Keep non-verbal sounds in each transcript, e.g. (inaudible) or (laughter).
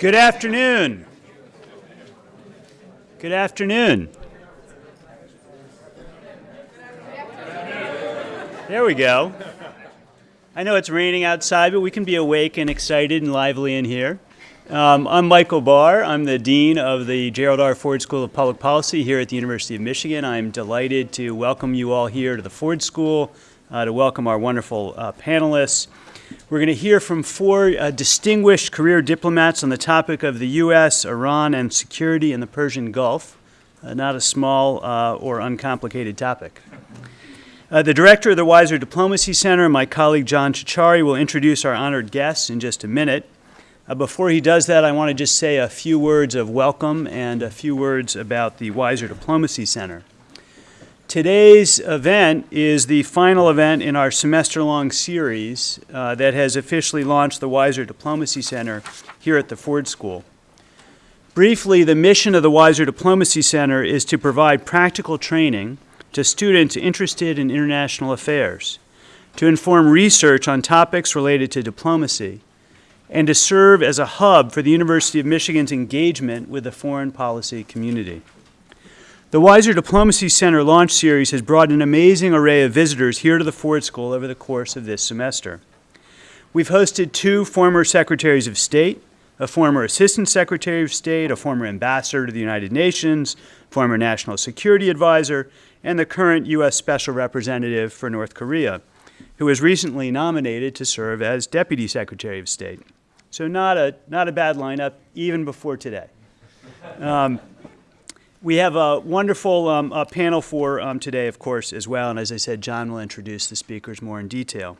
Good afternoon. Good afternoon. There we go. I know it's raining outside, but we can be awake and excited and lively in here. Um, I'm Michael Barr. I'm the Dean of the Gerald R. Ford School of Public Policy here at the University of Michigan. I'm delighted to welcome you all here to the Ford School, uh, to welcome our wonderful uh, panelists. We're going to hear from four uh, distinguished career diplomats on the topic of the U.S., Iran, and security in the Persian Gulf. Uh, not a small uh, or uncomplicated topic. Uh, the director of the Weiser Diplomacy Center, my colleague John Ciorciari, will introduce our honored guests in just a minute. Uh, before he does that, I want to just say a few words of welcome and a few words about the Weiser Diplomacy Center. Today's event is the final event in our semester-long series uh, that has officially launched the Weiser Diplomacy Center here at the Ford School. Briefly, the mission of the Weiser Diplomacy Center is to provide practical training to students interested in international affairs, to inform research on topics related to diplomacy, and to serve as a hub for the University of Michigan's engagement with the foreign policy community. The Weiser Diplomacy Center launch series has brought an amazing array of visitors here to the Ford School over the course of this semester. We've hosted two former Secretaries of State, a former Assistant Secretary of State, a former Ambassador to the United Nations, former National Security Advisor, and the current U.S. Special Representative for North Korea, who was recently nominated to serve as Deputy Secretary of State. So not a, not a bad lineup, even before today. Um, we have a wonderful um, panel for um, today, of course, as well. And as I said, John will introduce the speakers more in detail.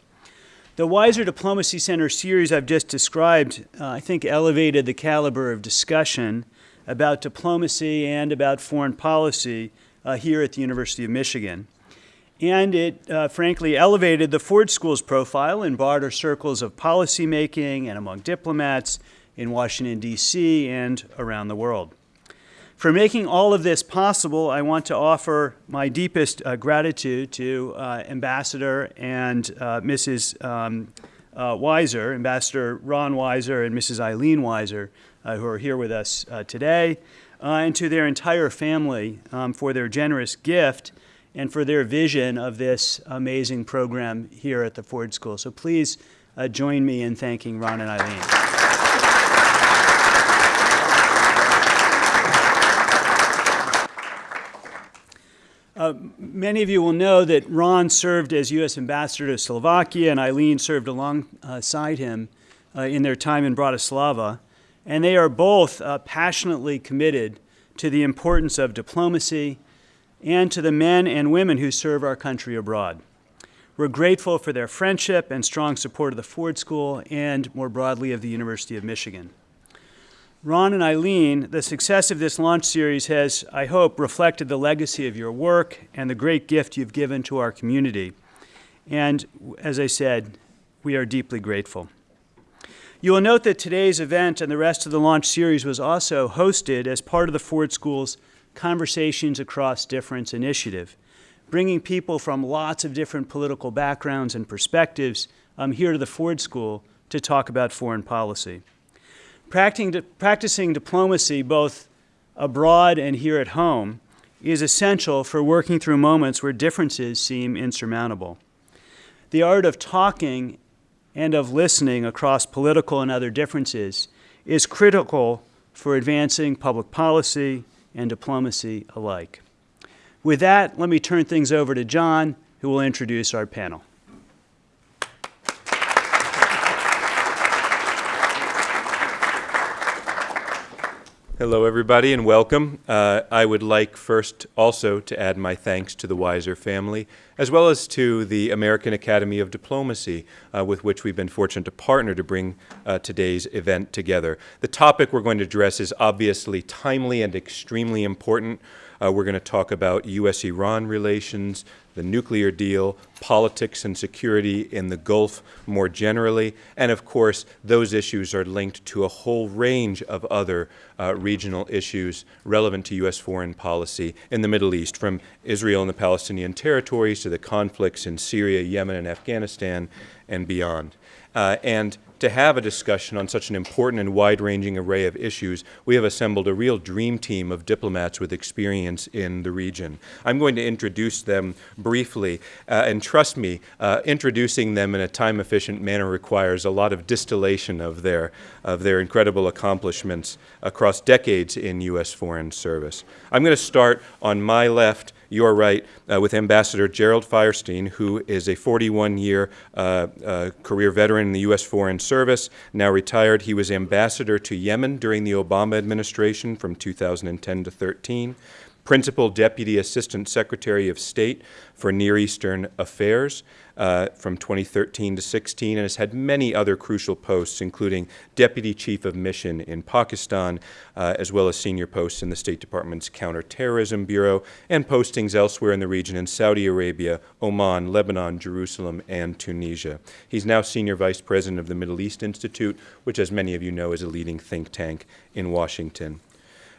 The Weiser Diplomacy Center series I've just described, uh, I think, elevated the caliber of discussion about diplomacy and about foreign policy uh, here at the University of Michigan. And it, uh, frankly, elevated the Ford School's profile in broader circles of policymaking and among diplomats in Washington, D.C. and around the world. For making all of this possible, I want to offer my deepest uh, gratitude to uh, Ambassador and uh, Mrs. Um, uh, Weiser, Ambassador Ron Weiser and Mrs. Eileen Weiser, uh, who are here with us uh, today and to their entire family um, for their generous gift and for their vision of this amazing program here at the Ford School. So please join me in thanking Ron and Eileen. Many of you will know that Ron served as U.S. Ambassador to Slovakia and Eileen served alongside him uh, in their time in Bratislava and they are both uh, passionately committed to the importance of diplomacy and to the men and women who serve our country abroad. We're grateful for their friendship and strong support of the Ford School and more broadly of the University of Michigan. Ron and Eileen, the success of this launch series has, I hope, reflected the legacy of your work and the great gift you've given to our community. And as I said, we are deeply grateful. You will note that today's event and the rest of the launch series was also hosted as part of the Ford School's Conversations Across Difference initiative, bringing people from lots of different political backgrounds and perspectives um, here to the Ford School to talk about foreign policy. Practicing, practicing diplomacy both abroad and here at home is essential for working through moments where differences seem insurmountable. The art of talking and of listening across political and other differences is critical for advancing public policy and diplomacy alike. With that, let me turn things over to John, who will introduce our panel. Hello, everybody, and welcome. Uh, I would like first also to add my thanks to the Weiser family, as well as to the American Academy of Diplomacy, uh, with which we've been fortunate to partner to bring uh, today's event together. The topic we're going to address is obviously timely and extremely important. Uh, we're going to talk about U.S.-Iran relations, the nuclear deal, politics and security in the Gulf more generally, and of course, those issues are linked to a whole range of other uh, regional issues relevant to U.S. foreign policy in the Middle East, from Israel and the Palestinian territories to the conflicts in Syria, Yemen, and Afghanistan, and beyond. Uh, and to have a discussion on such an important and wide-ranging array of issues, we have assembled a real dream team of diplomats with experience in the region. I'm going to introduce them briefly, uh, and trust me, uh, introducing them in a time-efficient manner requires a lot of distillation of their, of their incredible accomplishments across decades in U.S. foreign service. I'm going to start on my left your right, uh, with Ambassador Gerald Feierstein, who is a 41-year uh, uh, career veteran in the U.S. Foreign Service, now retired. He was ambassador to Yemen during the Obama administration from 2010 to 13 Principal Deputy Assistant Secretary of State for Near Eastern Affairs uh, from 2013 to 16, and has had many other crucial posts, including Deputy Chief of Mission in Pakistan, uh, as well as senior posts in the State Department's Counterterrorism Bureau, and postings elsewhere in the region in Saudi Arabia, Oman, Lebanon, Jerusalem, and Tunisia. He's now Senior Vice President of the Middle East Institute, which, as many of you know, is a leading think tank in Washington.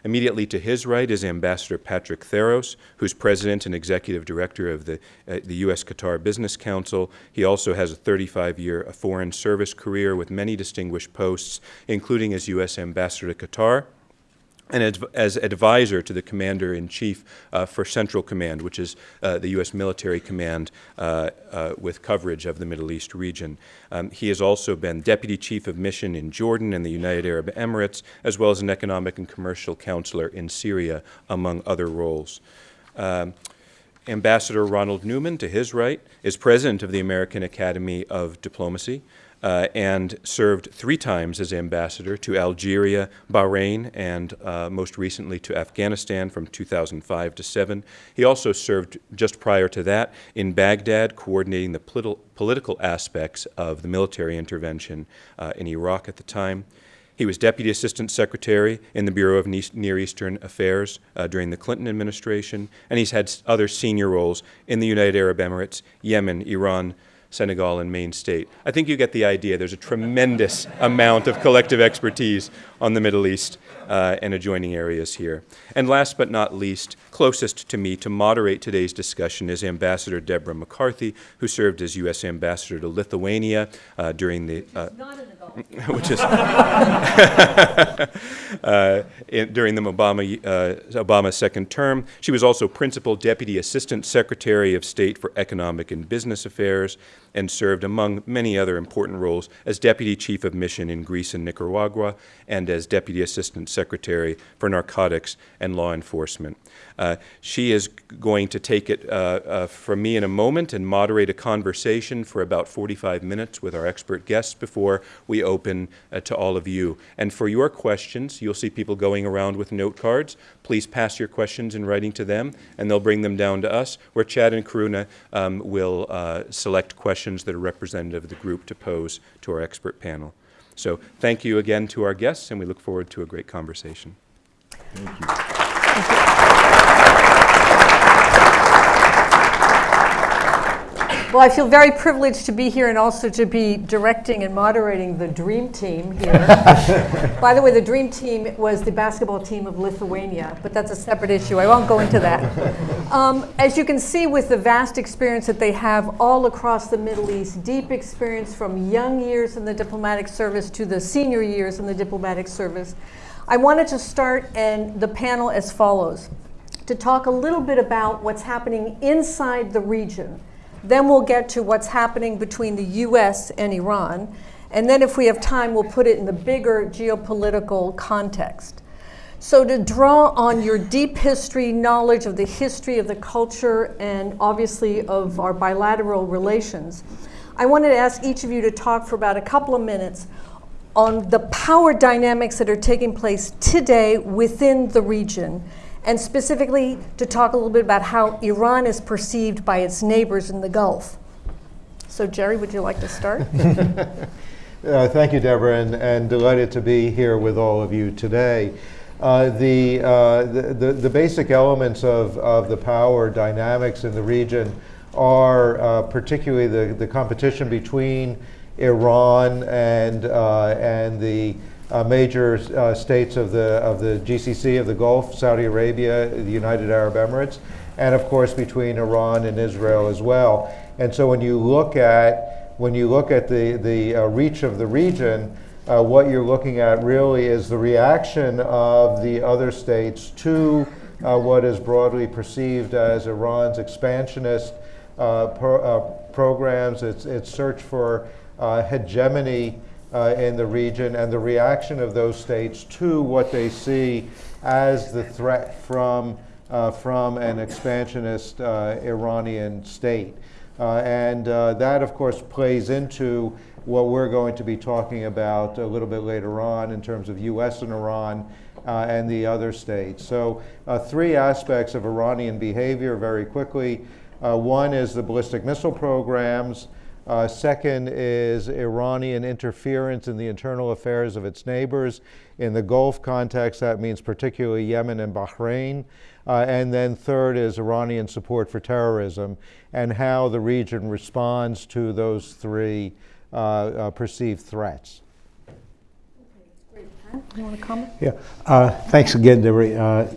Immediately to his right is Ambassador Patrick Theros, who's president and executive director of the, uh, the U.S. Qatar Business Council. He also has a 35-year foreign service career with many distinguished posts, including as U.S. ambassador to Qatar, and as, advisor to the commander in chief uh, for Central Command, which is uh, the U.S. military command uh, uh, with coverage of the Middle East region. Um, he has also been deputy chief of mission in Jordan and the United Arab Emirates, as well as an economic and commercial counselor in Syria, among other roles. Um, Ambassador Ronald Neumann, to his right, is president of the American Academy of Diplomacy uh, and served three times as ambassador to Algeria, Bahrain, and uh, most recently to Afghanistan from 2005 to 7. He also served just prior to that in Baghdad, coordinating the politi political aspects of the military intervention uh, in Iraq at the time. He was Deputy Assistant Secretary in the Bureau of Near Eastern Affairs uh, during the Clinton administration, and he's had other senior roles in the United Arab Emirates, Yemen, Iran, Senegal, and Main State. I think you get the idea. There's a tremendous amount of collective expertise on the Middle East uh, and adjoining areas here. And last but not least, closest to me to moderate today's discussion is Ambassador Deborah McCarthy, who served as U.S. Ambassador to Lithuania uh, during the... Uh, (laughs) which is (laughs) uh, in, during the Obama, uh, Obama's second term. She was also Principal Deputy Assistant Secretary of State for Economic and Business Affairs and served, among many other important roles, as Deputy Chief of Mission in Greece and Nicaragua and as Deputy Assistant Secretary for Narcotics and Law Enforcement. Uh, she is going to take it uh, uh, from me in a moment and moderate a conversation for about 45 minutes with our expert guests before we open uh, to all of you. And for your questions, you'll see people going around with note cards. Please pass your questions in writing to them, and they'll bring them down to us, where Chad and Karuna um, will uh, select questions that are representative of the group to pose to our expert panel. So thank you again to our guests, and we look forward to a great conversation. Thank you. Well, I feel very privileged to be here and also to be directing and moderating the Dream Team here. (laughs) By the way, the Dream Team was the basketball team of Lithuania, but that's a separate issue. I won't go into that. (laughs) Um, as you can see with the vast experience that they have all across the Middle East, deep experience from young years in the diplomatic service to the senior years in the diplomatic service, I wanted to start and the panel as follows, to talk a little bit about what's happening inside the region then we'll get to what's happening between the US and Iran. And then if we have time, we'll put it in the bigger geopolitical context. So to draw on your deep history, knowledge of the history of the culture, and obviously of our bilateral relations, I wanted to ask each of you to talk for about a couple of minutes on the power dynamics that are taking place today within the region and specifically to talk a little bit about how Iran is perceived by its neighbors in the Gulf. So Jerry, would you like to start? (laughs) uh, thank you, Deborah, and, and, delighted to be here with all of you today. Uh, the, uh, the, the, the, basic elements of, of the power dynamics in the region are uh, particularly the, the competition between Iran and, uh, and the uh, major uh, states of the, of the GCC of the Gulf, Saudi Arabia, the United Arab Emirates, and of course between Iran and Israel as well. And so when you look at when you look at the, the uh, reach of the region, uh, what you're looking at really is the reaction of the other states to uh, what is broadly perceived as Iran's expansionist uh, pro, programs, its, its search for hegemony uh, in the region, and the reaction of those states to what they see as the threat from, uh, from an expansionist Iranian state. and that, of course, plays into what we're going to be talking about a little bit later on in terms of U.S. and Iran uh, and the other states. So uh, three aspects of Iranian behavior very quickly. Uh, one is the ballistic missile programs. Uh, second is Iranian interference in the internal affairs of its neighbors. In the Gulf context, that means particularly Yemen and Bahrain. Uh, and then third is Iranian support for terrorism and how the region responds to those three uh, uh, perceived threats. You want to comment? Yeah, uh, thanks again, Deborah. Uh,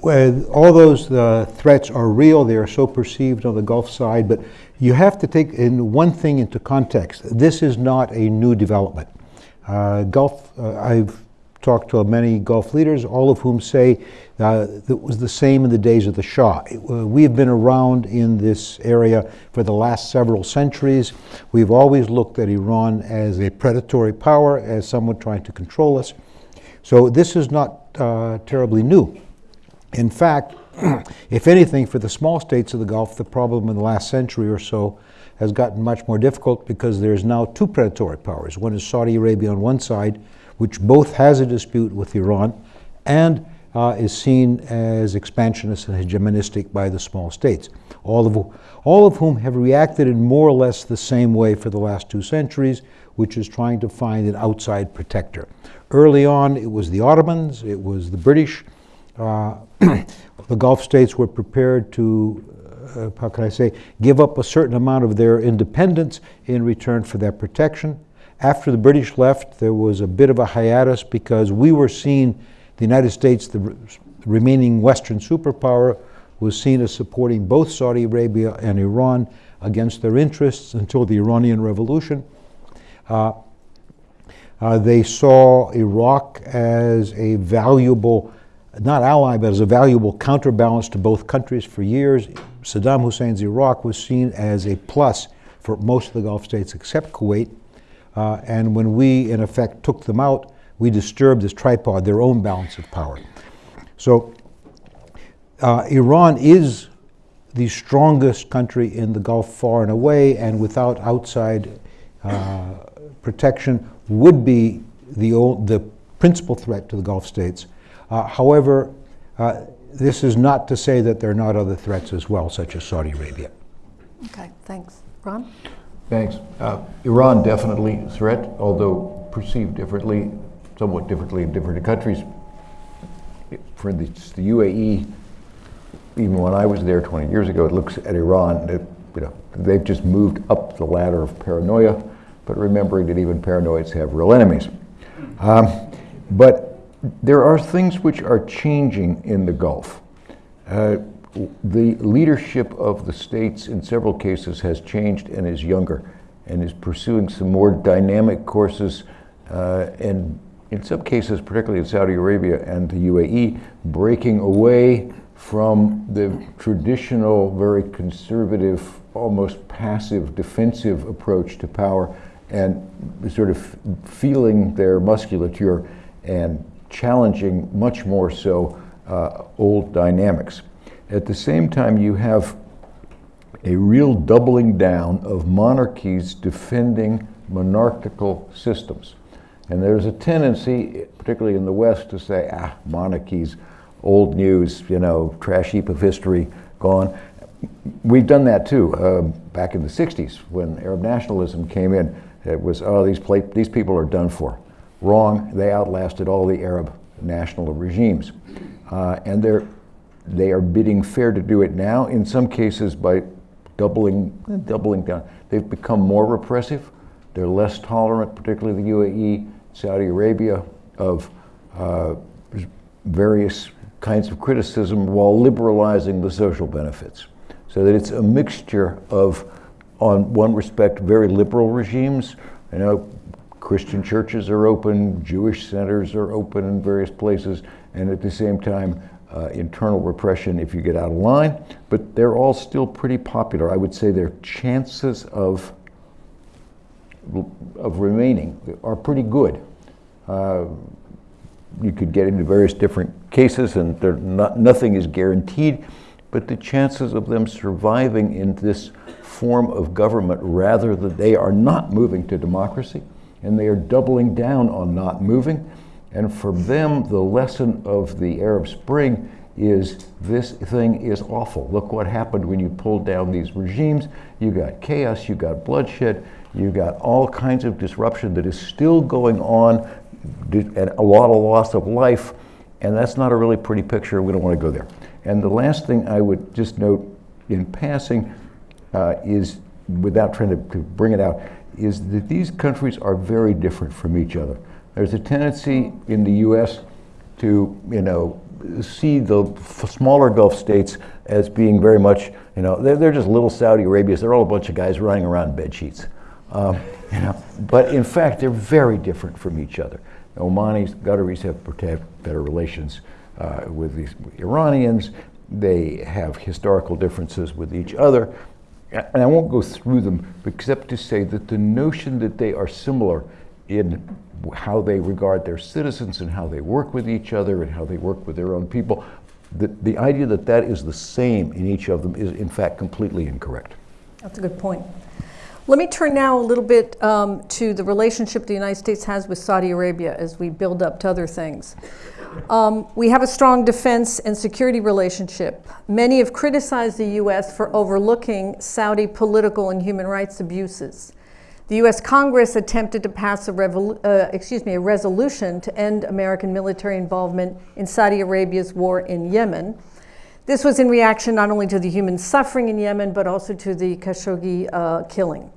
when all those uh, threats are real, they are so perceived on the Gulf side, but you have to take in one thing into context. This is not a new development. Uh, Gulf, uh, I've talked to many Gulf leaders, all of whom say uh, it was the same in the days of the Shah. Uh, we have been around in this area for the last several centuries. We've always looked at Iran as a predatory power, as someone trying to control us. So this is not uh, terribly new. In fact, (clears throat) if anything, for the small states of the Gulf, the problem in the last century or so has gotten much more difficult because there's now two predatory powers. One is Saudi Arabia on one side, which both has a dispute with Iran and uh, is seen as expansionist and hegemonistic by the small states, all of, all of whom have reacted in more or less the same way for the last two centuries, which is trying to find an outside protector. Early on, it was the Ottomans, it was the British. Uh, (clears throat) the Gulf states were prepared to, uh, how can I say, give up a certain amount of their independence in return for that protection. After the British left, there was a bit of a hiatus because we were seen the United States, the remaining Western superpower, was seen as supporting both Saudi Arabia and Iran against their interests until the Iranian Revolution. Uh, uh, they saw Iraq as a valuable, not ally, but as a valuable counterbalance to both countries for years. Saddam Hussein's Iraq was seen as a plus for most of the Gulf states except Kuwait. Uh, and when we, in effect, took them out, we disturbed this tripod, their own balance of power. So uh, Iran is the strongest country in the Gulf far and away, and without outside uh, protection would be the, old, the principal threat to the Gulf states. Uh, however, uh, this is not to say that there are not other threats as well, such as Saudi Arabia. Okay, thanks. Ron? Thanks. Uh, Iran definitely a threat, although perceived differently somewhat differently in different countries. For instance, the UAE, even when I was there 20 years ago, it looks at Iran, it, you know, they've just moved up the ladder of paranoia, but remembering that even paranoids have real enemies. Um, but there are things which are changing in the Gulf. Uh, the leadership of the states in several cases has changed and is younger and is pursuing some more dynamic courses uh, and in some cases, particularly in Saudi Arabia and the UAE, breaking away from the traditional, very conservative, almost passive, defensive approach to power and sort of feeling their musculature and challenging much more so uh, old dynamics. At the same time, you have a real doubling down of monarchies defending monarchical systems. And there's a tendency, particularly in the West, to say, ah, monarchies, old news, you know, trash heap of history, gone. We've done that too. Uh, back in the 60s, when Arab nationalism came in, it was, oh, these, these people are done for. Wrong. They outlasted all the Arab national regimes. Uh, and they're, they are bidding fair to do it now, in some cases by doubling, doubling down. They've become more repressive. They're less tolerant, particularly the UAE. Saudi Arabia of uh, various kinds of criticism while liberalizing the social benefits. So that it's a mixture of on one respect, very liberal regimes. You know, Christian churches are open, Jewish centers are open in various places, and at the same time, uh, internal repression if you get out of line. But they're all still pretty popular. I would say their chances of of remaining are pretty good. Uh, you could get into various different cases, and not, nothing is guaranteed, but the chances of them surviving in this form of government, rather that they are not moving to democracy, and they are doubling down on not moving. And for them, the lesson of the Arab Spring is this thing is awful. Look what happened when you pulled down these regimes. You got chaos, you got bloodshed, you got all kinds of disruption that is still going on, and a lot of loss of life, and that's not a really pretty picture. We don't want to go there. And the last thing I would just note in passing uh, is, without trying to, to bring it out, is that these countries are very different from each other. There's a tendency in the U.S. to, you know, see the smaller Gulf states as being very much, you know, they're, they're just little Saudi Arabias. They're all a bunch of guys running around bed sheets. Um, you know, but in fact, they're very different from each other. Omanis, Qataris have better relations uh, with the Iranians. They have historical differences with each other. And I won't go through them except to say that the notion that they are similar in how they regard their citizens and how they work with each other and how they work with their own people, the, the idea that that is the same in each of them is in fact completely incorrect. That's a good point. Let me turn now a little bit um, to the relationship the United States has with Saudi Arabia as we build up to other things. Um, we have a strong defense and security relationship. Many have criticized the U.S. for overlooking Saudi political and human rights abuses. The U.S. Congress attempted to pass a, uh, excuse me, a resolution to end American military involvement in Saudi Arabia's war in Yemen. This was in reaction not only to the human suffering in Yemen, but also to the Khashoggi uh, killing.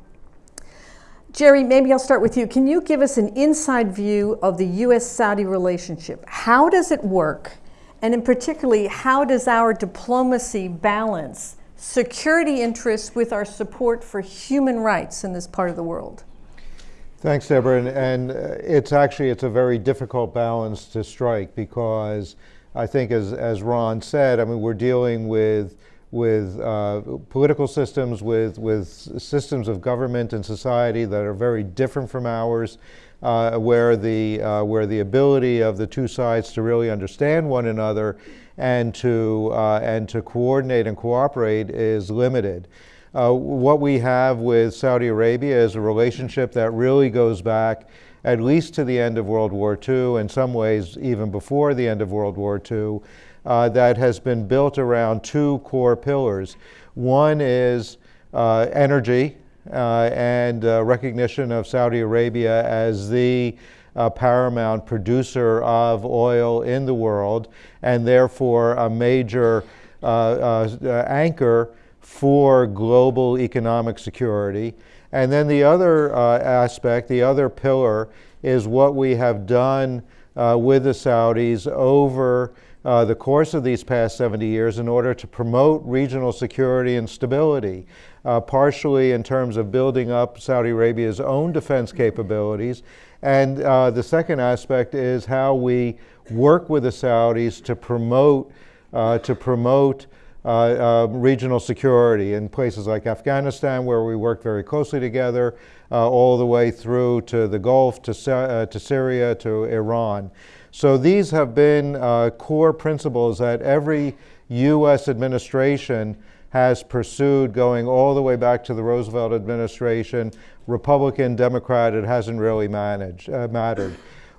Jerry, maybe I'll start with you. Can you give us an inside view of the US Saudi relationship? How does it work? And in particularly, how does our diplomacy balance security interests with our support for human rights in this part of the world? Thanks, Deborah. And, and uh, it's actually it's a very difficult balance to strike because I think, as, as Ron said, I mean, we're dealing with, with uh, political systems, with, with systems of government and society that are very different from ours, uh, where, the, uh, where the ability of the two sides to really understand one another and to, uh, and to coordinate and cooperate is limited. Uh, what we have with Saudi Arabia is a relationship that really goes back at least to the end of World War II, in some ways even before the end of World War II, uh, that has been built around two core pillars. One is uh, energy uh, and uh, recognition of Saudi Arabia as the uh, paramount producer of oil in the world and therefore a major anchor for global economic security. And then the other uh, aspect, the other pillar, is what we have done uh, with the Saudis over uh, the course of these past 70 years in order to promote regional security and stability, uh, partially in terms of building up Saudi Arabia's own defense capabilities. And uh, the second aspect is how we work with the Saudis to promote, uh, to promote uh, uh, regional security in places like Afghanistan, where we work very closely together, uh, all the way through to the Gulf, to, to Syria, to Iran. So these have been core principles that every U.S. administration has pursued going all the way back to the Roosevelt administration. Republican, Democrat, it hasn't really managed, uh, mattered.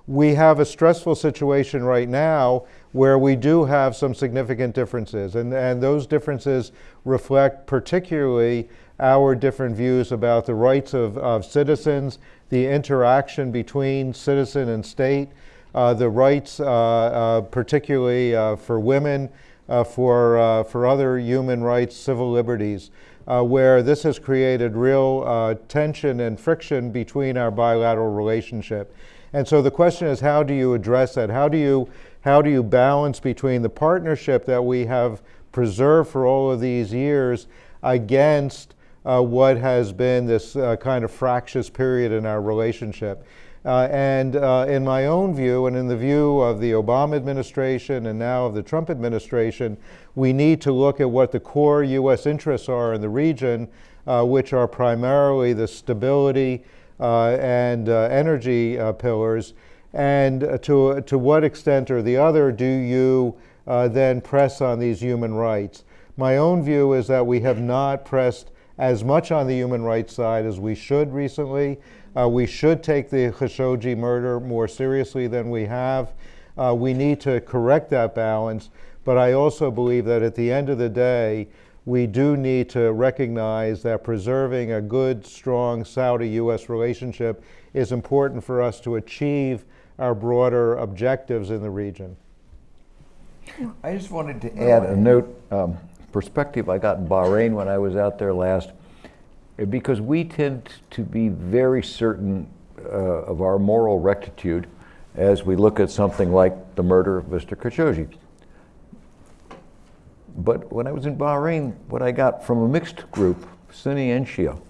We have a stressful situation right now where we do have some significant differences. And, and those differences reflect particularly our different views about the rights of, of citizens, the interaction between citizen and state, uh, the rights, uh, uh, particularly uh, for women, uh, for, uh, for other human rights, civil liberties, where this has created real tension and friction between our bilateral relationship. And so the question is, how do you address that? How do you how do you balance between the partnership that we have preserved for all of these years against uh, what has been this uh, kind of fractious period in our relationship. Uh, and uh, in my own view, and in the view of the Obama administration and now of the Trump administration, we need to look at what the core U.S. interests are in the region, uh, which are primarily the stability uh, and uh, energy uh, pillars. And to, to what extent or the other do you then press on these human rights? My own view is that we have not pressed as much on the human rights side as we should recently. Uh, we should take the Khashoggi murder more seriously than we have. Uh, we need to correct that balance, but I also believe that at the end of the day, we do need to recognize that preserving a good, strong Saudi US relationship is important for us to achieve our broader objectives in the region. I just wanted to add a note, um, perspective I got in Bahrain when I was out there last because we tend to be very certain uh, of our moral rectitude as we look at something like the murder of Mr. Khashoggi. But when I was in Bahrain, what I got from a mixed group, Sunni and Shia,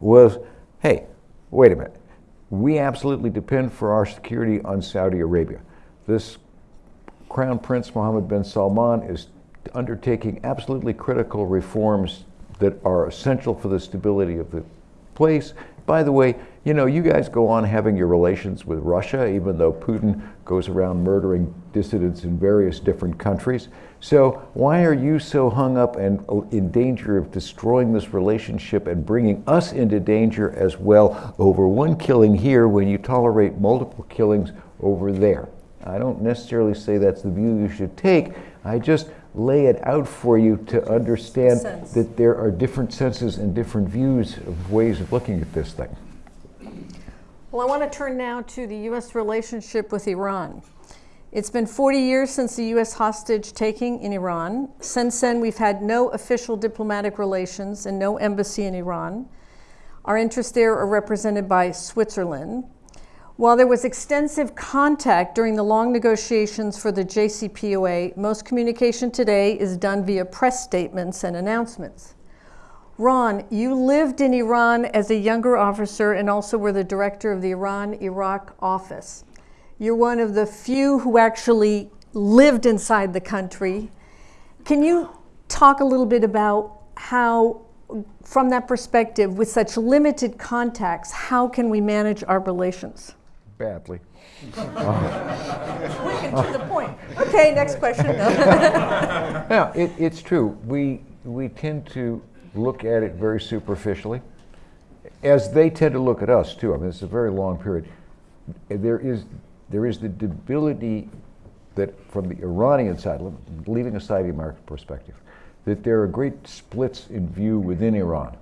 was hey, wait a minute. We absolutely depend for our security on Saudi Arabia. This Crown Prince Mohammed bin Salman is undertaking absolutely critical reforms that are essential for the stability of the place. By the way, you know, you guys go on having your relations with Russia, even though Putin goes around murdering dissidents in various different countries. So why are you so hung up and uh, in danger of destroying this relationship and bringing us into danger as well over one killing here when you tolerate multiple killings over there? I don't necessarily say that's the view you should take. I just lay it out for you to understand Sense. that there are different senses and different views of ways of looking at this thing. Well, I want to turn now to the U.S. relationship with Iran. It's been 40 years since the U.S. hostage taking in Iran. Since then, we've had no official diplomatic relations and no embassy in Iran. Our interests there are represented by Switzerland. While there was extensive contact during the long negotiations for the JCPOA, most communication today is done via press statements and announcements. Ron, you lived in Iran as a younger officer and also were the director of the Iran Iraq office. You're one of the few who actually lived inside the country. Can you talk a little bit about how, from that perspective, with such limited contacts, how can we manage our relations? Badly. Quick and to the point. Okay, next question. (laughs) Yeah, it, it's true. We, we tend to look at it very superficially, as they tend to look at us too. I mean, it's a very long period. There is, there is the debility that from the Iranian side, leaving aside the American perspective, that there are great splits in view within Iran.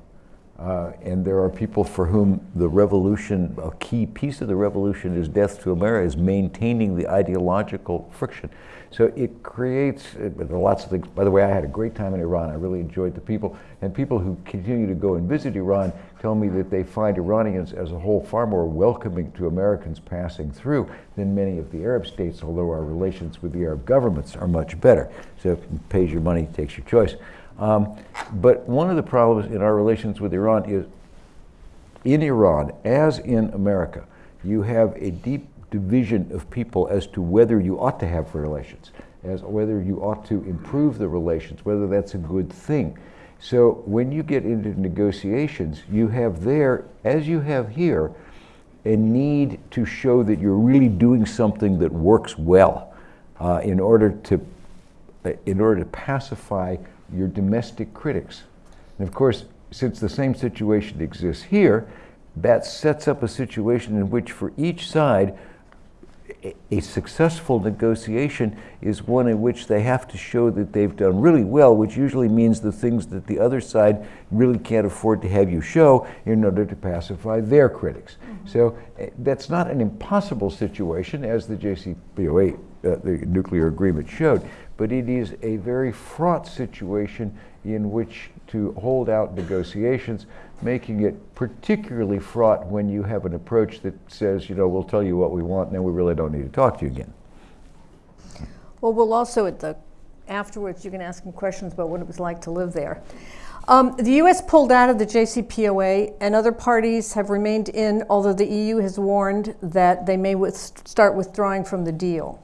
Uh, and there are people for whom the revolution, a key piece of the revolution is death to America, is maintaining the ideological friction. So it creates, uh, there are lots of things. By the way, I had a great time in Iran. I really enjoyed the people. And people who continue to go and visit Iran tell me that they find Iranians as a whole far more welcoming to Americans passing through than many of the Arab states, although our relations with the Arab governments are much better. So pays your money, takes your choice. Um, but one of the problems in our relations with Iran is in Iran, as in America, you have a deep division of people as to whether you ought to have relations, as whether you ought to improve the relations, whether that's a good thing. So when you get into negotiations, you have there, as you have here, a need to show that you're really doing something that works well uh, in order to in order to pacify your domestic critics. And of course, since the same situation exists here, that sets up a situation in which for each side, a successful negotiation is one in which they have to show that they've done really well, which usually means the things that the other side really can't afford to have you show in order to pacify their critics. Mm-hmm. So uh, that's not an impossible situation, as the JCPOA, uh, the nuclear agreement showed, but it is a very fraught situation in which to hold out negotiations, making it particularly fraught when you have an approach that says, you know, we'll tell you what we want and then we really don't need to talk to you again. Well, we'll also, at the, afterwards, you can ask him questions about what it was like to live there. Um, the U.S. pulled out of the JCPOA, and other parties have remained in, although the EU has warned that they may with- start withdrawing from the deal.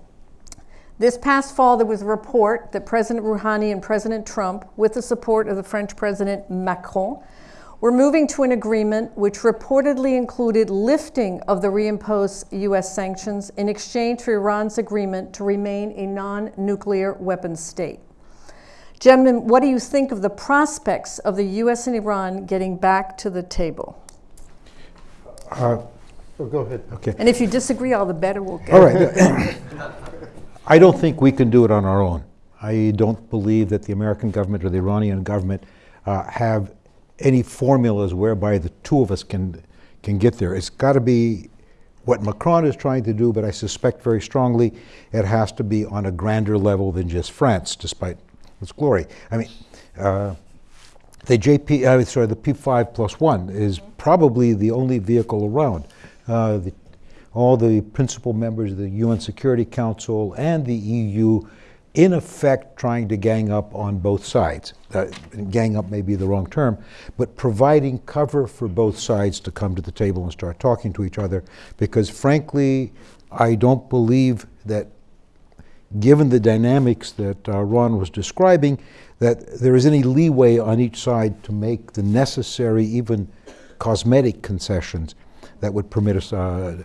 This past fall, there was a report that President Rouhani and President Trump, with the support of the French President Macron, were moving to an agreement which reportedly included lifting of the reimposed U.S. sanctions in exchange for Iran's agreement to remain a non nuclear weapons state. Gentlemen, what do you think of the prospects of the U.S. and Iran getting back to the table? Uh, oh, go ahead. Okay. And if you disagree, all the better we'll get. All right. (laughs) I don't think we can do it on our own. I don't believe that the American government or the Iranian government uh, have any formulas whereby the two of us can can get there. It's got to be what Macron is trying to do, but I suspect very strongly it has to be on a grander level than just France, despite its glory. I mean, uh, the JP, uh, sorry, the P5 plus one is probably the only vehicle around. Uh, the, all the principal members of the UN Security Council and the EU, in effect, trying to gang up on both sides. Uh, gang up may be the wrong term, but providing cover for both sides to come to the table and start talking to each other. Because frankly, I don't believe that given the dynamics that uh, Ron was describing, that there is any leeway on each side to make the necessary, even cosmetic concessions that would permit us, uh,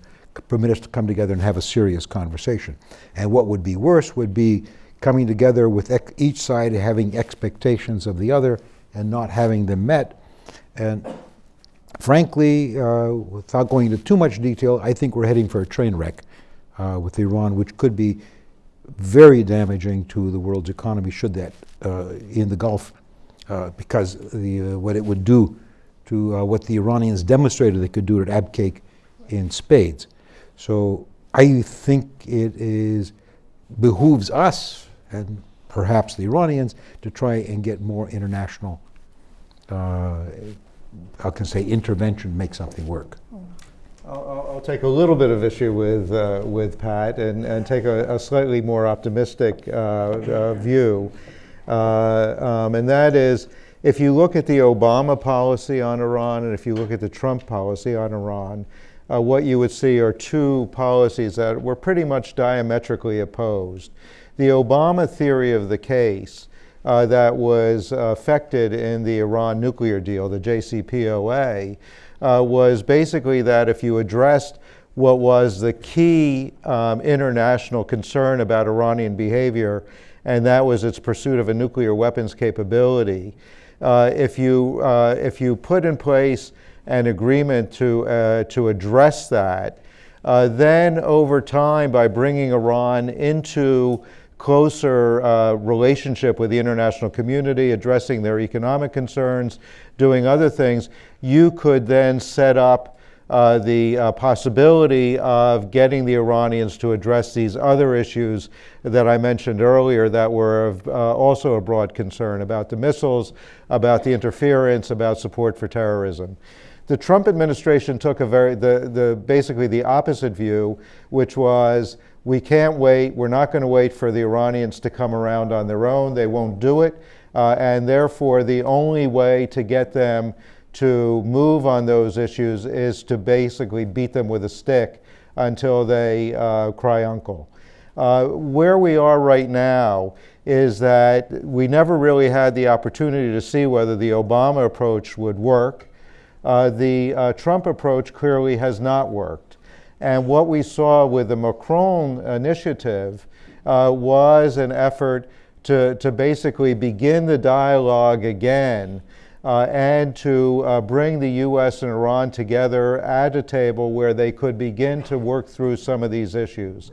permit us to come together and have a serious conversation. And what would be worse would be coming together with each side having expectations of the other and not having them met. And frankly, uh, without going into too much detail, I think we're heading for a train wreck uh, with Iran, which could be very damaging to the world's economy should that uh, in the Gulf, uh, because the, uh, what it would do to uh, what the Iranians demonstrated they could do at Abqaiq in spades. So I think it is behooves us and perhaps the Iranians to try and get more international, uh, I can say intervention, make something work. I'll, I'll- take a little bit of issue with, uh, with Pat and, and take a, a slightly more optimistic uh, uh, view. Uh, um, and that is, if you look at the Obama policy on Iran and if you look at the Trump policy on Iran, uh, what you would see are two policies that were pretty much diametrically opposed. The Obama theory of the case uh, that was affected in the Iran nuclear deal, the JCPOA, uh, was basically that if you addressed what was the key um, international concern about Iranian behavior, and that was its pursuit of a nuclear weapons capability, uh, if, you, uh, if you put in place an agreement to, uh, to address that, uh, then over time, by bringing Iran into closer uh, relationship with the international community, addressing their economic concerns, doing other things, you could then set up uh, the uh, possibility of getting the Iranians to address these other issues that I mentioned earlier that were of, uh, also a broad concern about the missiles, about the interference, about support for terrorism. The Trump administration took a very, the, the, basically the opposite view, which was we can't wait, we're not going to wait for the Iranians to come around on their own, they won't do it, uh, and therefore the only way to get them to move on those issues is to basically beat them with a stick until they uh, cry uncle. Uh, where we are right now is that we never really had the opportunity to see whether the Obama approach would work. Uh, the uh, Trump approach clearly has not worked. And what we saw with the Macron initiative uh, was an effort to, to basically begin the dialogue again uh, and to uh, bring the U.S. and Iran together at a table where they could begin to work through some of these issues.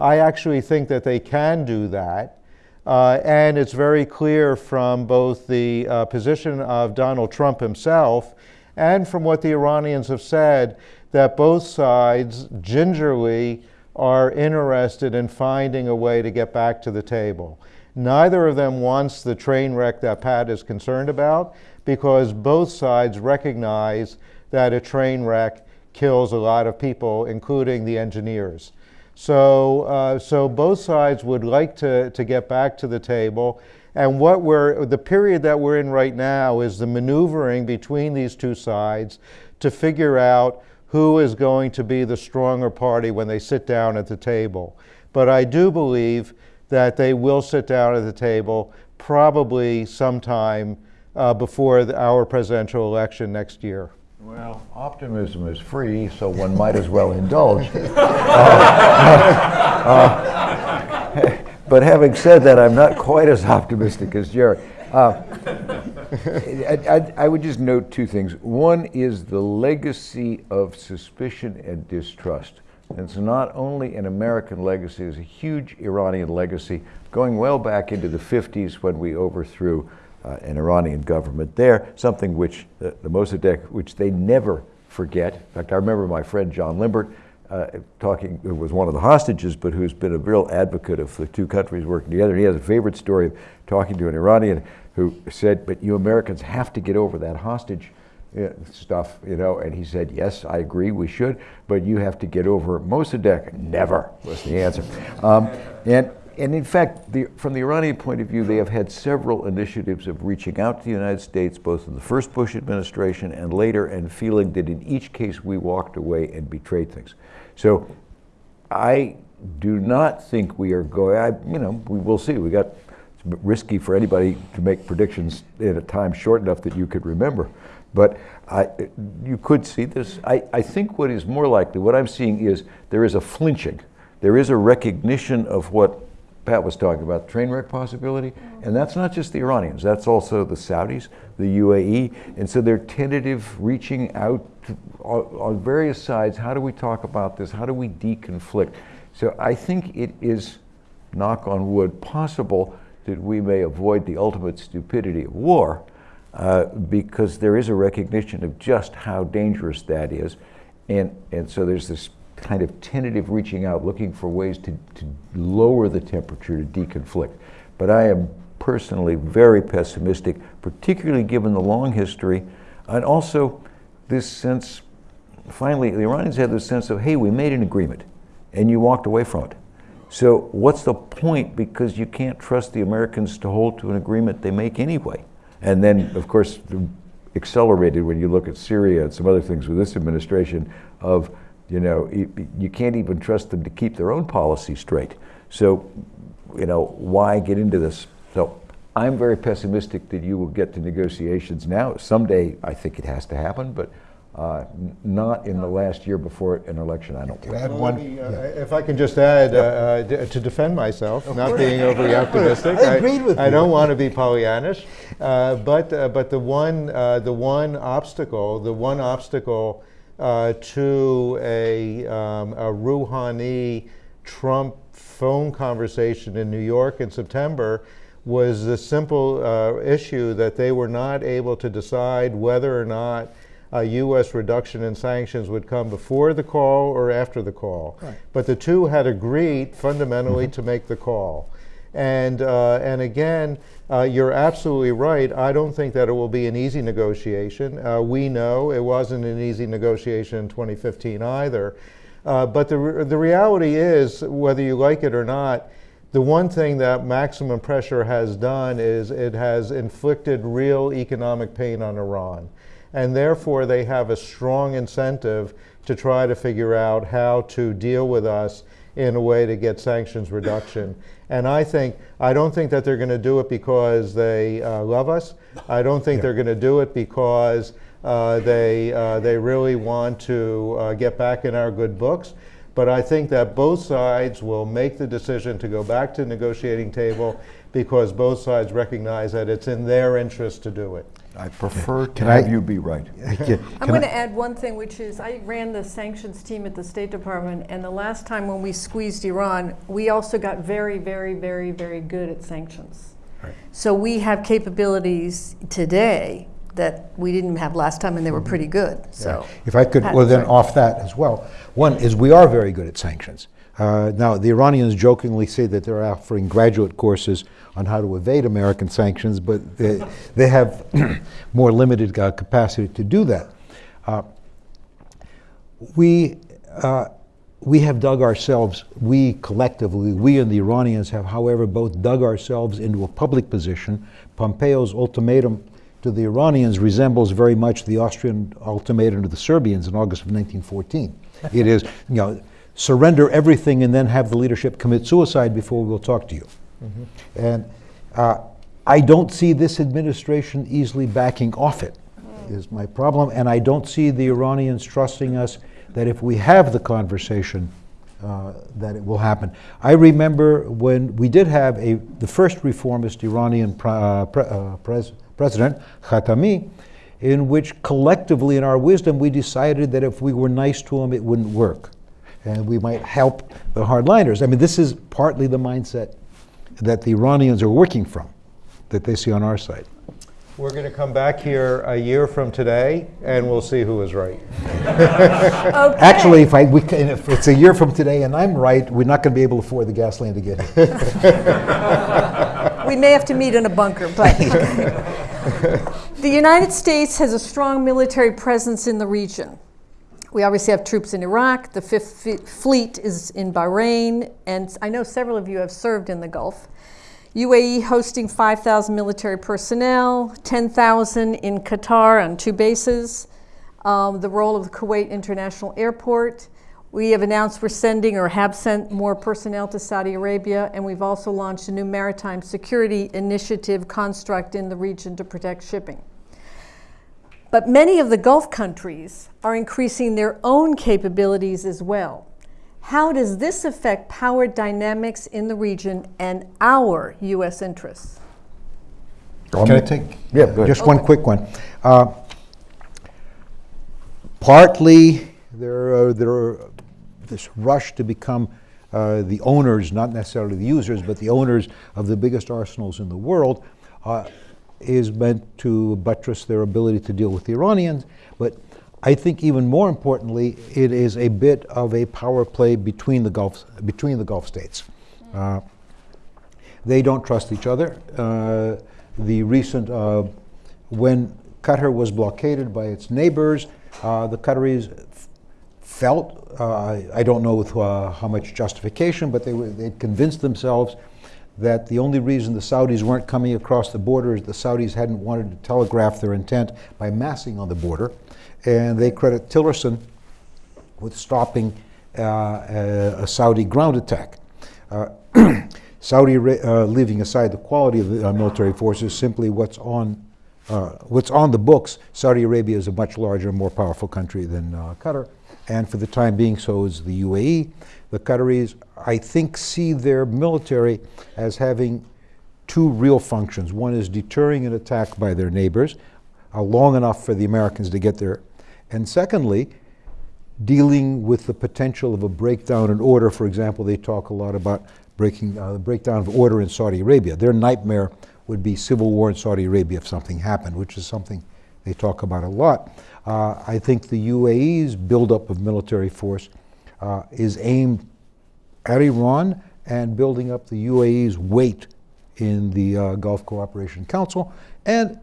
I actually think that they can do that. Uh, and it's very clear from both the uh, position of Donald Trump himself and from what the Iranians have said that both sides gingerly are interested in finding a way to get back to the table. Neither of them wants the train wreck that Pat is concerned about because both sides recognize that a train wreck kills a lot of people, including the engineers. So, uh, so both sides would like to, to get back to the table. And what we're, the period that we're in right now is the maneuvering between these two sides to figure out who is going to be the stronger party when they sit down at the table. But I do believe that they will sit down at the table probably sometime uh, before the, our presidential election next year. Well, optimism is free, so one might as well indulge. (laughs) Uh, (laughs) but having said that, I'm not quite as optimistic as Jerry. Uh, I, I, I would just note two things. One is the legacy of suspicion and distrust. And it's not only an American legacy, it's a huge Iranian legacy going well back into the 50s when we overthrew uh, an Iranian government there, something which uh, the Mossadegh, which they never forget. In fact, I remember my friend John Limbert uh, talking, who was one of the hostages, but who's been a real advocate of the two countries working together. He has a favorite story of talking to an Iranian who said, but you Americans have to get over that hostage uh, stuff, you know, and he said, yes, I agree, we should, but you have to get over Mossadegh. Never was the answer. Um, and and in fact, the, from the Iranian point of view, they have had several initiatives of reaching out to the United States, both in the first Bush administration and later, and feeling that in each case we walked away and betrayed things. So I do not think we are going, I, you know, we will see. We got, it's risky for anybody to make predictions in a time short enough that you could remember. But I, you could see this. I, I think what is more likely, what I'm seeing is there is a flinching. There is a recognition of what Pat was talking about, train wreck possibility. And that's not just the Iranians, that's also the Saudis, the UAE. And so they're tentative, reaching out to, on, various sides. How do we talk about this? How do we deconflict? So I think it is, knock on wood, possible that we may avoid the ultimate stupidity of war uh, because there is a recognition of just how dangerous that is. And, and so there's this kind of tentative reaching out, looking for ways to, to lower the temperature to deconflict. But I am personally very pessimistic, particularly given the long history and also this sense, finally, the Iranians had this sense of, hey, we made an agreement and you walked away from it. So what's the point? Because you can't trust the Americans to hold to an agreement they make anyway. And then, of course, accelerated when you look at Syria and some other things with this administration of you know, you, can't even trust them to keep their own policy straight. So, you know, why get into this? So I'm very pessimistic that you will get to negotiations now. Someday I think it has to happen, but uh, not in the last year before an election, I don't think. Add one, uh, If I can just add, uh, uh to defend myself, not being overly optimistic. I agreed with I you. don't want to be Pollyannish, uh, but, uh, but the one, the one obstacle, the one obstacle uh, to a, um, a Rouhani Trump phone conversation in New York in September was the simple uh, issue that they were not able to decide whether or not a U.S. reduction in sanctions would come before the call or after the call. Right. But the two had agreed fundamentally mm-hmm. to make the call. And, uh, and again, uh, you're absolutely right. I don't think that it will be an easy negotiation. Uh, we know it wasn't an easy negotiation in 2015 either. Uh, but the, re the reality is, whether you like it or not, the one thing that maximum pressure has done is it has inflicted real economic pain on Iran. And therefore, they have a strong incentive to try to figure out how to deal with us in a way to get sanctions reduction. And I think, I don't think that they're going to do it because they uh, love us. I don't think yeah. they're going to do it because uh, they, uh, they really want to uh, get back in our good books. But I think that both sides will make the decision to go back to the negotiating table because both sides recognize that it's in their interest to do it. I prefer to have I, you be right. (laughs) I'm going to add one thing, which is I ran the sanctions team at the State Department, and the last time when we squeezed Iran, we also got very, very, very, very good at sanctions. Right. So we have capabilities today that we didn't have last time, and they were mm-hmm. pretty good. So, yeah. if I could, well, then off that as well. One is we are very good at sanctions. Uh, now, the Iranians jokingly say that they're offering graduate courses on how to evade American sanctions, but they, they have (clears throat) more limited uh, capacity to do that. Uh, we, uh, we have dug ourselves, we collectively, we and the Iranians have, however, both dug ourselves into a public position. Pompeo's ultimatum to the Iranians resembles very much the Austrian ultimatum to the Serbians in August of 1914. it is, you know, surrender everything and then have the leadership commit suicide before we'll talk to you. And uh, I don't see this administration easily backing off it, is my problem. And I don't see the Iranians trusting us that if we have the conversation, uh, that it will happen. I remember when we did have a, the first reformist Iranian pre- uh, pre- uh, pres- president, Khatami, in which collectively in our wisdom we decided that if we were nice to him, it wouldn't work. And we might help the hardliners. I mean, this is partly the mindset that the Iranians are working from, that they see on our side. We're going to come back here a year from today, and we'll see who is was right. (laughs) Actually, if, I, we can, if it's a year from today and I'm right, we're not going to be able to afford the gasoline to get here. (laughs) We may have to meet in a bunker, but. (laughs) the United States has a strong military presence in the region. We obviously have troops in Iraq, the Fifth F- Fleet is in Bahrain, and I know several of you have served in the Gulf. UAE hosting 5,000 military personnel, 10,000 in Qatar on two bases, um, the role of the Kuwait International Airport. We have announced we're sending or have sent more personnel to Saudi Arabia, and we've also launched a new maritime security initiative construct in the region to protect shipping. But many of the Gulf countries are increasing their own capabilities as well. How does this affect power dynamics in the region and our U.S. interests? Can I take? Yeah, go ahead. Just one quick one. Uh, partly, there are, there are this rush to become uh, the owners, not necessarily the users, but the owners of the biggest arsenals in the world, uh, is meant to buttress their ability to deal with the Iranians. But I think even more importantly, it is a bit of a power play between the Gulf, between the Gulf states. Uh, they don't trust each other. Uh, the recent, uh, when Qatar was blockaded by its neighbors, uh, the Qataris felt, uh, I, I don't know with uh, how much justification, but they, were, they convinced themselves that the only reason the Saudis weren't coming across the border is the Saudis hadn't wanted to telegraph their intent by massing on the border. And they credit Tillerson with stopping uh, a, Saudi ground attack. Uh, (clears throat) Saudi, uh, leaving aside the quality of the uh, military forces, simply what's on, uh, what's on the books, Saudi Arabia is a much larger, more powerful country than uh, Qatar, and for the time being, so is the UAE. The Qataris, I think, see their military as having two real functions. One is deterring an attack by their neighbors, uh, long enough for the Americans to get there. And secondly, dealing with the potential of a breakdown in order. For example, they talk a lot about breaking uh, the breakdown of order in Saudi Arabia. Their nightmare would be civil war in Saudi Arabia if something happened, which is something they talk about a lot. Uh, I think the UAE's buildup of military force uh, is aimed at Iran and building up the UAE's weight in the uh, Gulf Cooperation Council. And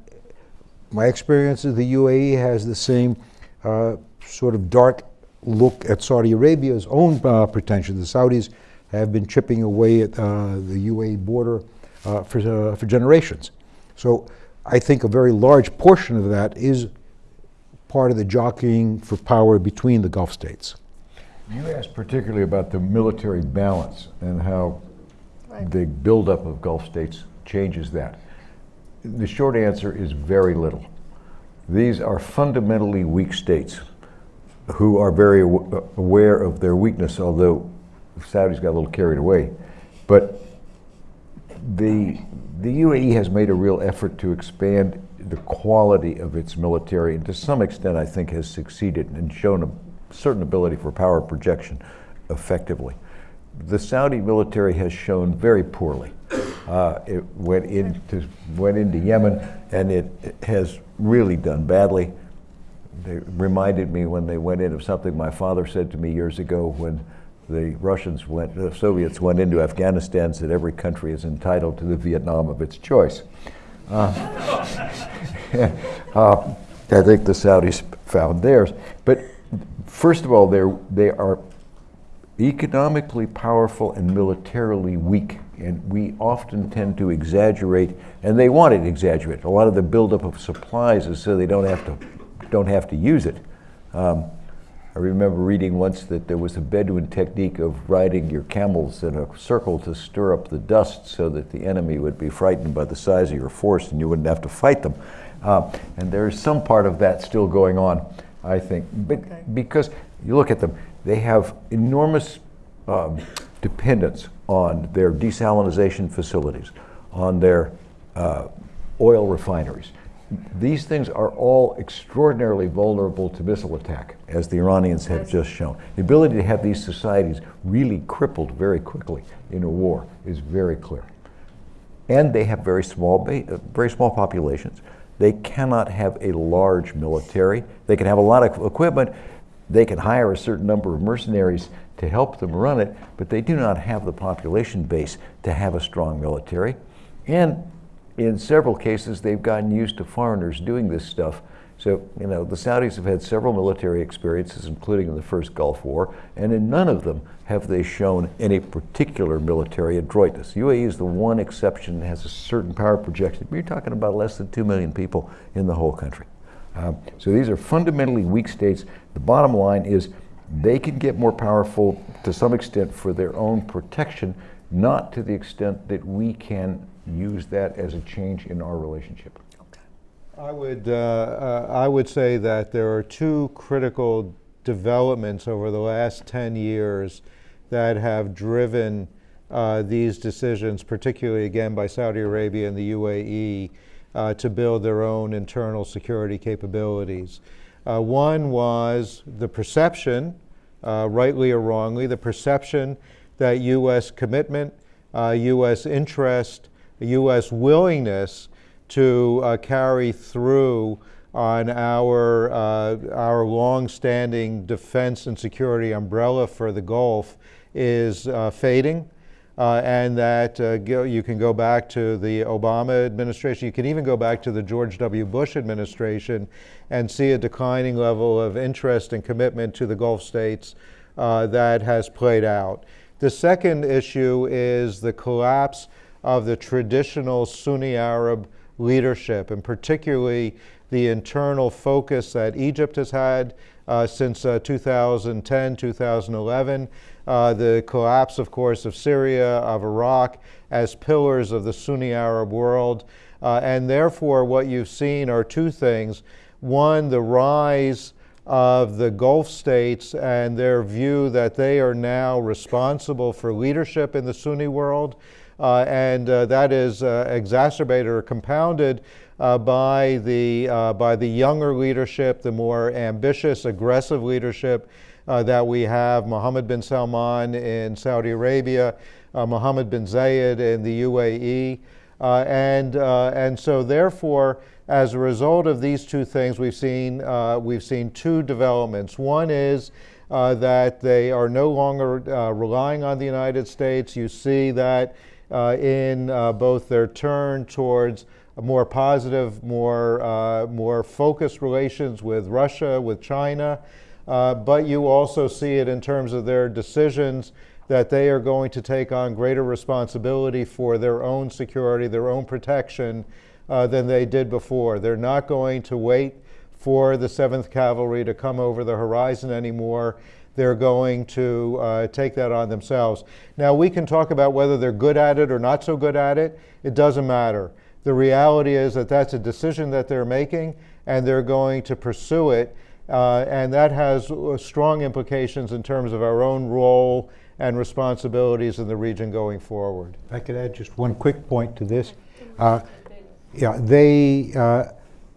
my experience is the UAE has the same uh, sort of dark look at Saudi Arabia's own uh, pretensions. The Saudis have been chipping away at uh, the UAE border uh, for, uh, for generations. So I think a very large portion of that is part of the jockeying for power between the Gulf states. You asked particularly about the military balance and how the buildup of Gulf states changes that. The short answer is very little. These are fundamentally weak states who are very uh, aware of their weakness, although Saudi's got a little carried away. But the, the UAE has made a real effort to expand the quality of its military, and to some extent, I think, has succeeded and shown a certain ability for power projection effectively. The Saudi military has shown very poorly. Uh, it went into, went into Yemen, and it, it has really done badly. They reminded me when they went in of something my father said to me years ago when the Russians went, the Soviets went into Afghanistan, said every country is entitled to the Vietnam of its choice. Uh, (laughs) uh, I think the Saudis found theirs. But first of all, they're, they are economically powerful and militarily weak. And we often tend to exaggerate, and they want it exaggerated. A lot of the buildup of supplies is so they don't have to, don't have to use it. Um, I remember reading once that there was a Bedouin technique of riding your camels in a circle to stir up the dust so that the enemy would be frightened by the size of your force and you wouldn't have to fight them. Uh, and there is some part of that still going on, I think. But Okay. because you look at them, they have enormous um, dependence on their desalinization facilities, on their uh, oil refineries. These things are all extraordinarily vulnerable to missile attack, as the Iranians have just shown. The ability to have these societies really crippled very quickly in a war is very clear. And they have very small, ba- uh, very small populations. They cannot have a large military. They can have a lot of equipment. They can hire a certain number of mercenaries to help them run it, but they do not have the population base to have a strong military. And in several cases, they've gotten used to foreigners doing this stuff. So, you know, the Saudis have had several military experiences, including in the first Gulf War, and in none of them have they shown any particular military adroitness. UAE is the one exception that has a certain power projection. You're talking about less than 2 million people in the whole country. Um, so these are fundamentally weak states. The bottom line is they can get more powerful to some extent for their own protection, not to the extent that we can use that as a change in our relationship. I would, uh, uh, I would say that there are two critical developments over the last 10 years that have driven uh, these decisions, particularly again by Saudi Arabia and the UAE, uh, to build their own internal security capabilities. Uh, one was the perception, uh, rightly or wrongly, the perception that U.S. commitment, uh, U.S. interest, U.S. willingness to uh, carry through on our, uh, our long-standing defense and security umbrella for the Gulf is uh, fading. Uh, and that uh, go, you can go back to the Obama administration, you can even go back to the George W. Bush administration and see a declining level of interest and commitment to the Gulf states uh, that has played out. The second issue is the collapse of the traditional Sunni Arab leadership, and particularly the internal focus that Egypt has had uh, since uh, 2010, 2011, uh, the collapse, of course, of Syria, of Iraq, as pillars of the Sunni Arab world. Uh, and therefore, what you've seen are two things. One, the rise of the Gulf states and their view that they are now responsible for leadership in the Sunni world. Uh, and uh, that is uh, exacerbated or compounded uh, by, the, uh, by the younger leadership, the more ambitious, aggressive leadership uh, that we have Mohammed bin Salman in Saudi Arabia, uh, Mohammed bin Zayed in the UAE. Uh, and, uh, and so therefore, as a result of these two things, we've seen, uh, we've seen two developments. One is that they are no longer relying on the United States. You see that in both their turn towards more positive, more, more focused relations with Russia, with China, uh, but you also see it in terms of their decisions that they are going to take on greater responsibility for their own security, their own protection uh, than they did before. They're not going to wait for the 7th Cavalry to come over the horizon anymore. They're going to uh, take that on themselves. Now, we can talk about whether they're good at it or not so good at it. It doesn't matter. The reality is that that's a decision that they're making, and they're going to pursue it. Uh, and that has uh, strong implications in terms of our own role and responsibilities in the region going forward. If I could add just one quick point to this. Uh, yeah, they, uh,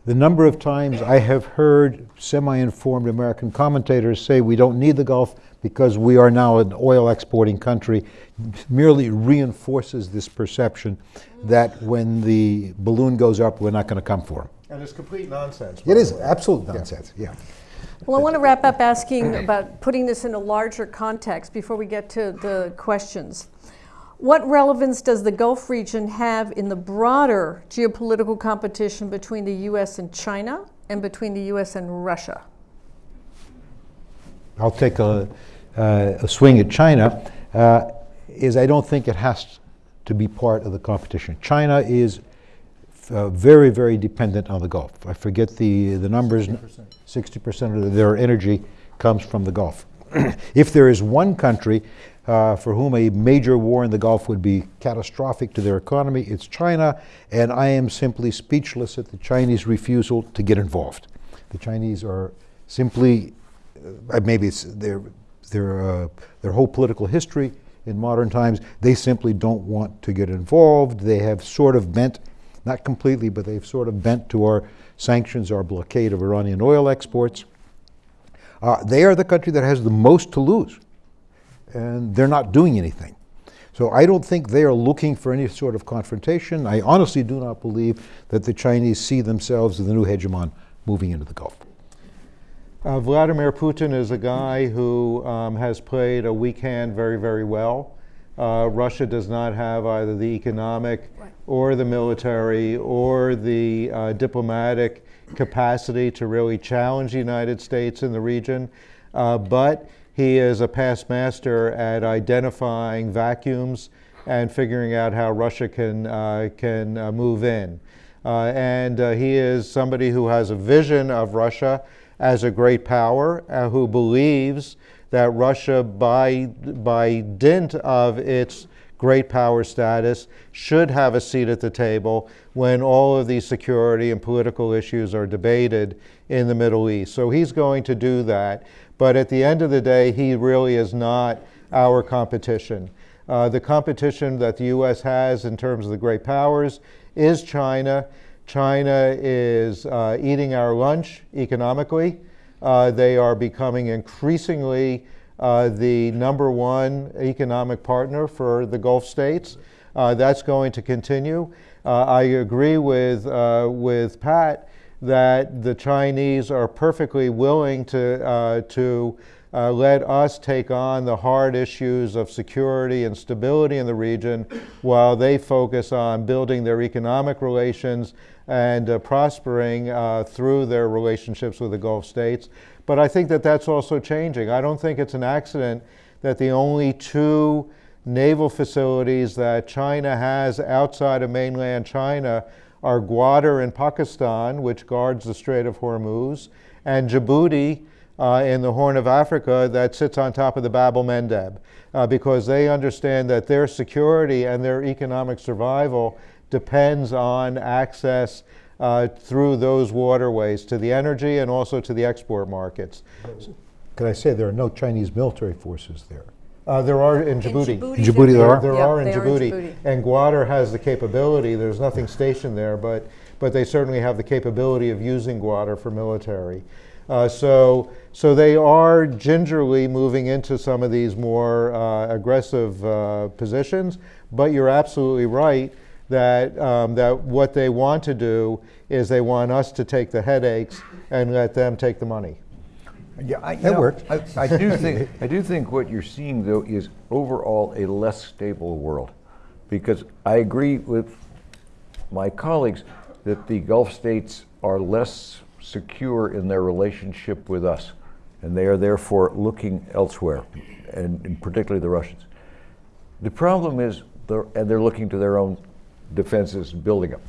the number of times I have heard semi-informed American commentators say we don't need the Gulf because we are now an oil exporting country merely reinforces this perception that when the balloon goes up, we're not going to come for them. And it's complete nonsense. It is absolute nonsense, yeah. Well, I want to wrap up asking about putting this in a larger context before we get to the questions. What relevance does the Gulf region have in the broader geopolitical competition between the US and China and between the US and Russia? I'll take a, uh, a swing at China uh, is I don't think it has to be part of the competition. China is uh, very, very dependent on the Gulf. I forget the, the numbers. 60% of their energy comes from the Gulf. (clears throat) if there is one country uh, for whom a major war in the Gulf would be catastrophic to their economy, it's China, and I am simply speechless at the Chinese refusal to get involved. The Chinese are simply, uh, maybe it's their, their, uh, their whole political history in modern times, they simply don't want to get involved. They have sort of bent, not completely, but they've sort of bent to our sanctions, our blockade of Iranian oil exports. Uh, they are the country that has the most to lose, and they're not doing anything. So I don't think they are looking for any sort of confrontation. I honestly do not believe that the Chinese see themselves as the new hegemon moving into the Gulf. Uh, Vladimir Putin is a guy who um, has played a weak hand very, very well. Uh, Russia does not have either the economic or the military or the uh, diplomatic capacity to really challenge the United States in the region. Uh, but he is a past master at identifying vacuums and figuring out how Russia can, uh, can uh, move in. and he is somebody who has a vision of Russia as a great power uh, who believes that Russia, by, by dint of its great power status, should have a seat at the table when all of these security and political issues are debated in the Middle East. So he's going to do that. But at the end of the day, he really is not our competition. Uh, the competition that the U.S. has in terms of the great powers is China. China is uh, eating our lunch economically. Uh, they are becoming increasingly uh, the number one economic partner for the Gulf states. Uh, that's going to continue. I agree with, with Pat that the Chinese are perfectly willing to, to uh, let us take on the hard issues of security and stability in the region while they focus on building their economic relations and uh, prospering uh, through their relationships with the Gulf states. But I think that that's also changing. I don't think it's an accident that the only two naval facilities that China has outside of mainland China are Gwadar in Pakistan, which guards the Strait of Hormuz, and Djibouti, uh, in the Horn of Africa that sits on top of the Bab el Mandeb uh, because they understand that their security and their economic survival depends on access uh, through those waterways to the energy and also to the export markets. Could I say there are no Chinese military forces there? Uh, there are in Djibouti. In Djibouti, In Djibouti there are? There Yeah, are in they are in Djibouti. Djibouti. And Gwadar has the capability, there's nothing stationed there, but, but they certainly have the capability of using Gwadar for military. Uh, so, so they are gingerly moving into some of these more uh, aggressive uh, positions, but you're absolutely right that, um, that what they want to do is they want us to take the headaches and let them take the money. Yeah, I, you That know, worked. I, I do (laughs) think I do think what you're seeing though is overall a less stable world, because I agree with my colleagues that the Gulf states are less secure in their relationship with us, and they are therefore looking elsewhere, and, and particularly the Russians. The problem is, they're, and they're looking to their own defenses and building them.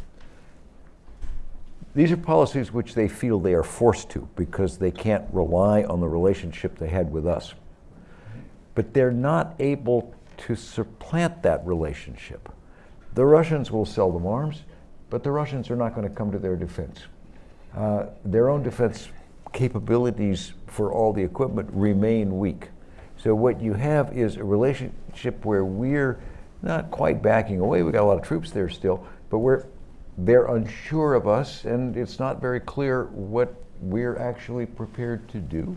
These are policies which they feel they are forced to because they can't rely on the relationship they had with us. But they're not able to supplant that relationship. The Russians will sell them arms, but the Russians are not going to come to their defense. Uh, their own defense capabilities for all the equipment remain weak. So what you have is a relationship where we're not quite backing away. We got a lot of troops there still, but we're they're unsure of us, and it's not very clear what we're actually prepared to do.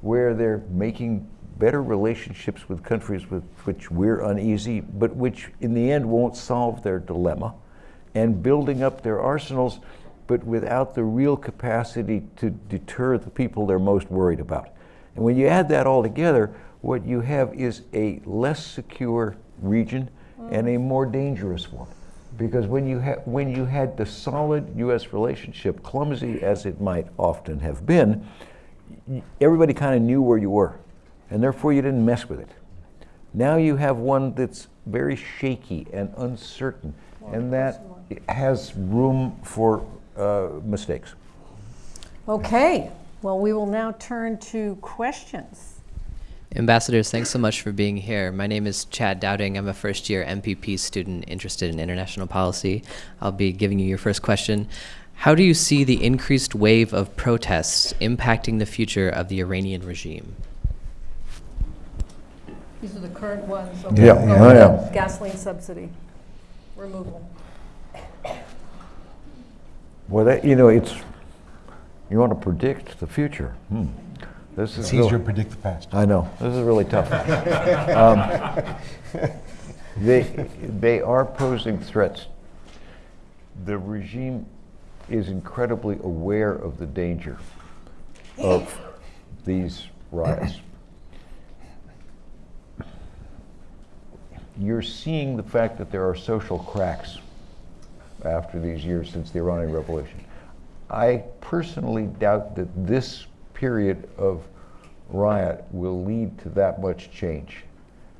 Where they're making better relationships with countries with which we're uneasy, but which in the end won't solve their dilemma, and building up their arsenals, but without the real capacity to deter the people they're most worried about. And when you add that all together, what you have is a less secure region and a more dangerous one. Because when you, ha- when you had the solid U.S. relationship, clumsy as it might often have been, everybody kind of knew where you were. and therefore you didn't mess with it. Now you have one that's very shaky and uncertain, and that has room for uh, mistakes. Okay, well, we will now turn to questions. Ambassadors, thanks so much for being here. My name is Chad Dowding. I'm a first year MPP student interested in international policy. I'll be giving you your first question. How do you see the increased wave of protests impacting the future of the Iranian regime? These are the current ones. Yeah, okay. oh, yeah. Gasoline subsidy removal. Well, that, you know, it's, you want to predict the future. Hmm. This is It's easier to predict the past. I know, this is really tough. (laughs) Um, They, they are posing threats. The regime is incredibly aware of the danger of these riots. You're seeing the fact that there are social cracks after these years since the Iranian Revolution. I personally doubt that this period of riot will lead to that much change.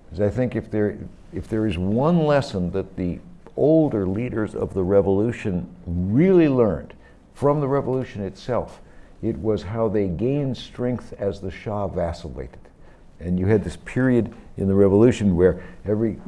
Because I think if there, if there is one lesson that the older leaders of the revolution really learned from the revolution itself, it was how they gained strength as the Shah vacillated. And you had this period in the revolution where every,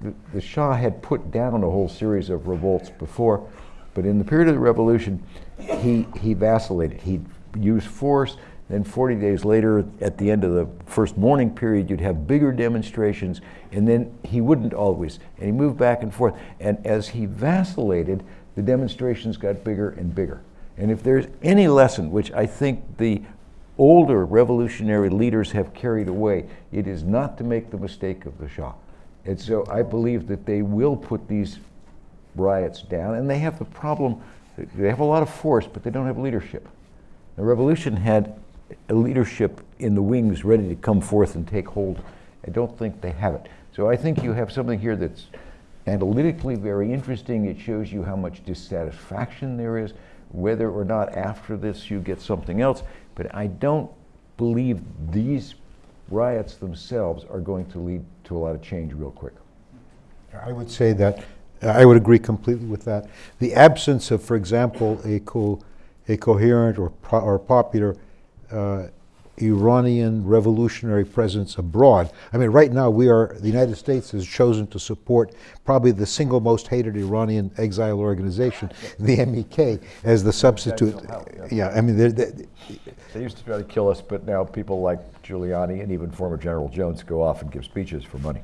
the, the Shah had put down a whole series of revolts before, but in the period of the revolution, he, he vacillated. He'd use force, then 40 days later, at the end of the first mourning period, you'd have bigger demonstrations, and then he wouldn't always. And he moved back and forth. And as he vacillated, the demonstrations got bigger and bigger. And if there's any lesson which I think the older revolutionary leaders have carried away, it is not to make the mistake of the Shah. And so I believe that they will put these riots down, and they have the problem, they have a lot of force, but they don't have leadership. The revolution had a leadership in the wings ready to come forth and take hold. I don't think they have it. So I think you have something here that's analytically very interesting. It shows you how much dissatisfaction there is, whether or not after this you get something else. But I don't believe these riots themselves are going to lead to a lot of change real quick. I would say that, I would agree completely with that. The absence of, for example, a, co- a coherent or, pro- or popular uh, Iranian revolutionary presence abroad. I mean, right now, we are, the United States has chosen to support probably the single most hated Iranian exile organization, the MEK, as the substitute. help, yeah. Yeah, I mean, they're- they're- They used to try to kill us, but now people like Giuliani and even former General Jones go off and give speeches for money.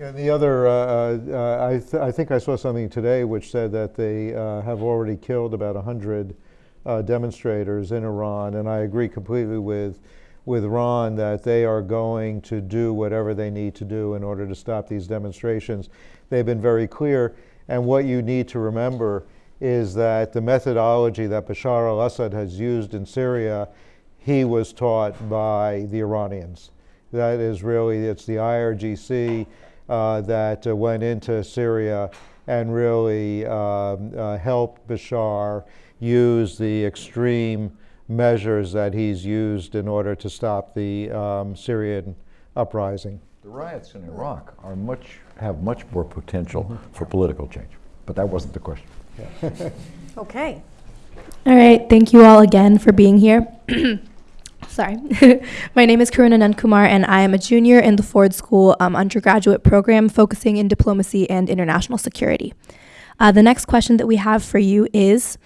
And the other, uh, uh, I, th- I think I saw something today which said that they uh, have already killed about 100 uh, demonstrators in Iran, and I agree completely with, with Ron that they are going to do whatever they need to do in order to stop these demonstrations. They've been very clear, and what you need to remember is that the methodology that Bashar al-Assad has used in Syria, he was taught by the Iranians. That is really, it's the IRGC uh, that uh, went into Syria and really um, uh, helped Bashar use the extreme measures that he's used in order to stop the um, Syrian uprising. The riots in Iraq are much, have much more potential for political change. But that wasn't the question. (laughs) Okay. All right, thank you all again for being here. (clears throat) Sorry. (laughs) My name is Karuna Nandkumar, and I am a junior in the Ford School um, undergraduate program focusing in diplomacy and international security. Uh, the next question that we have for you is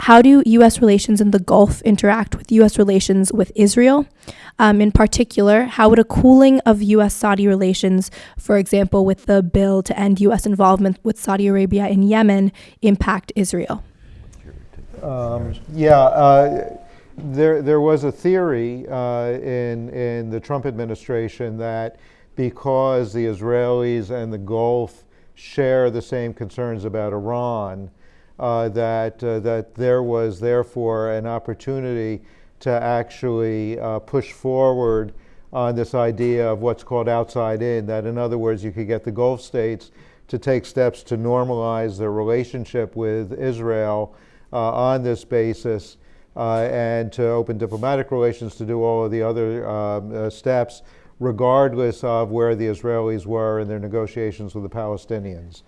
How do U.S. relations in the Gulf interact with U.S. relations with Israel? Um, in particular, how would a cooling of U.S. Saudi relations, for example, with the bill to end U.S. involvement with Saudi Arabia in Yemen, impact Israel? Um, yeah, uh, there, there was a theory uh, in, in the Trump administration that because the Israelis and the Gulf share the same concerns about Iran, uh, that, uh, that there was therefore an opportunity to actually uh, push forward on this idea of what's called outside in, that in other words, you could get the Gulf states to take steps to normalize their relationship with Israel uh, on this basis, and to open diplomatic relations, to do all of the other um, uh, steps, regardless of where the Israelis were in their negotiations with the Palestinians.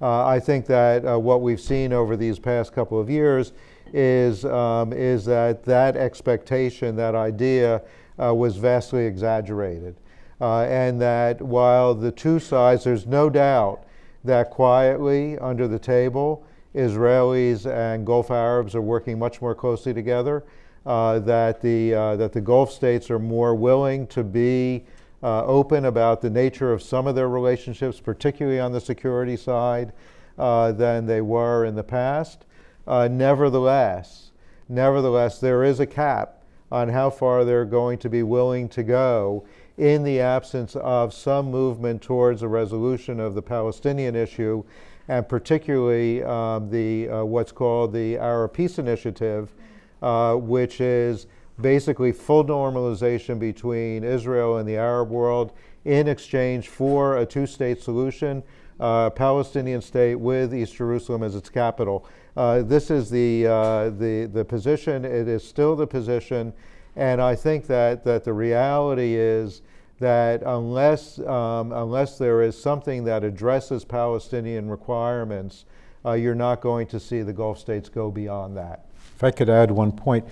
Uh, I think that uh, what we've seen over these past couple of years is, um, is that that expectation, that idea, uh, was vastly exaggerated. Uh, and that while the two sides, there's no doubt that quietly under the table, Israelis and Gulf Arabs are working much more closely together, uh, that, the, uh, that the Gulf states are more willing to be uh, open about the nature of some of their relationships, particularly on the security side, uh, than they were in the past. Uh, nevertheless, nevertheless, there is a cap on how far they're going to be willing to go in the absence of some movement towards a resolution of the Palestinian issue, and particularly um, the uh, what's called the Arab Peace Initiative, uh, which is basically full normalization between Israel and the Arab world in exchange for a two-state solution, uh, Palestinian state with East Jerusalem as its capital. Uh, this is the, uh, the, the position, it is still the position, and I think that, that the reality is that unless, um, unless there is something that addresses Palestinian requirements, uh, you're not going to see the Gulf states go beyond that. If I could add one point,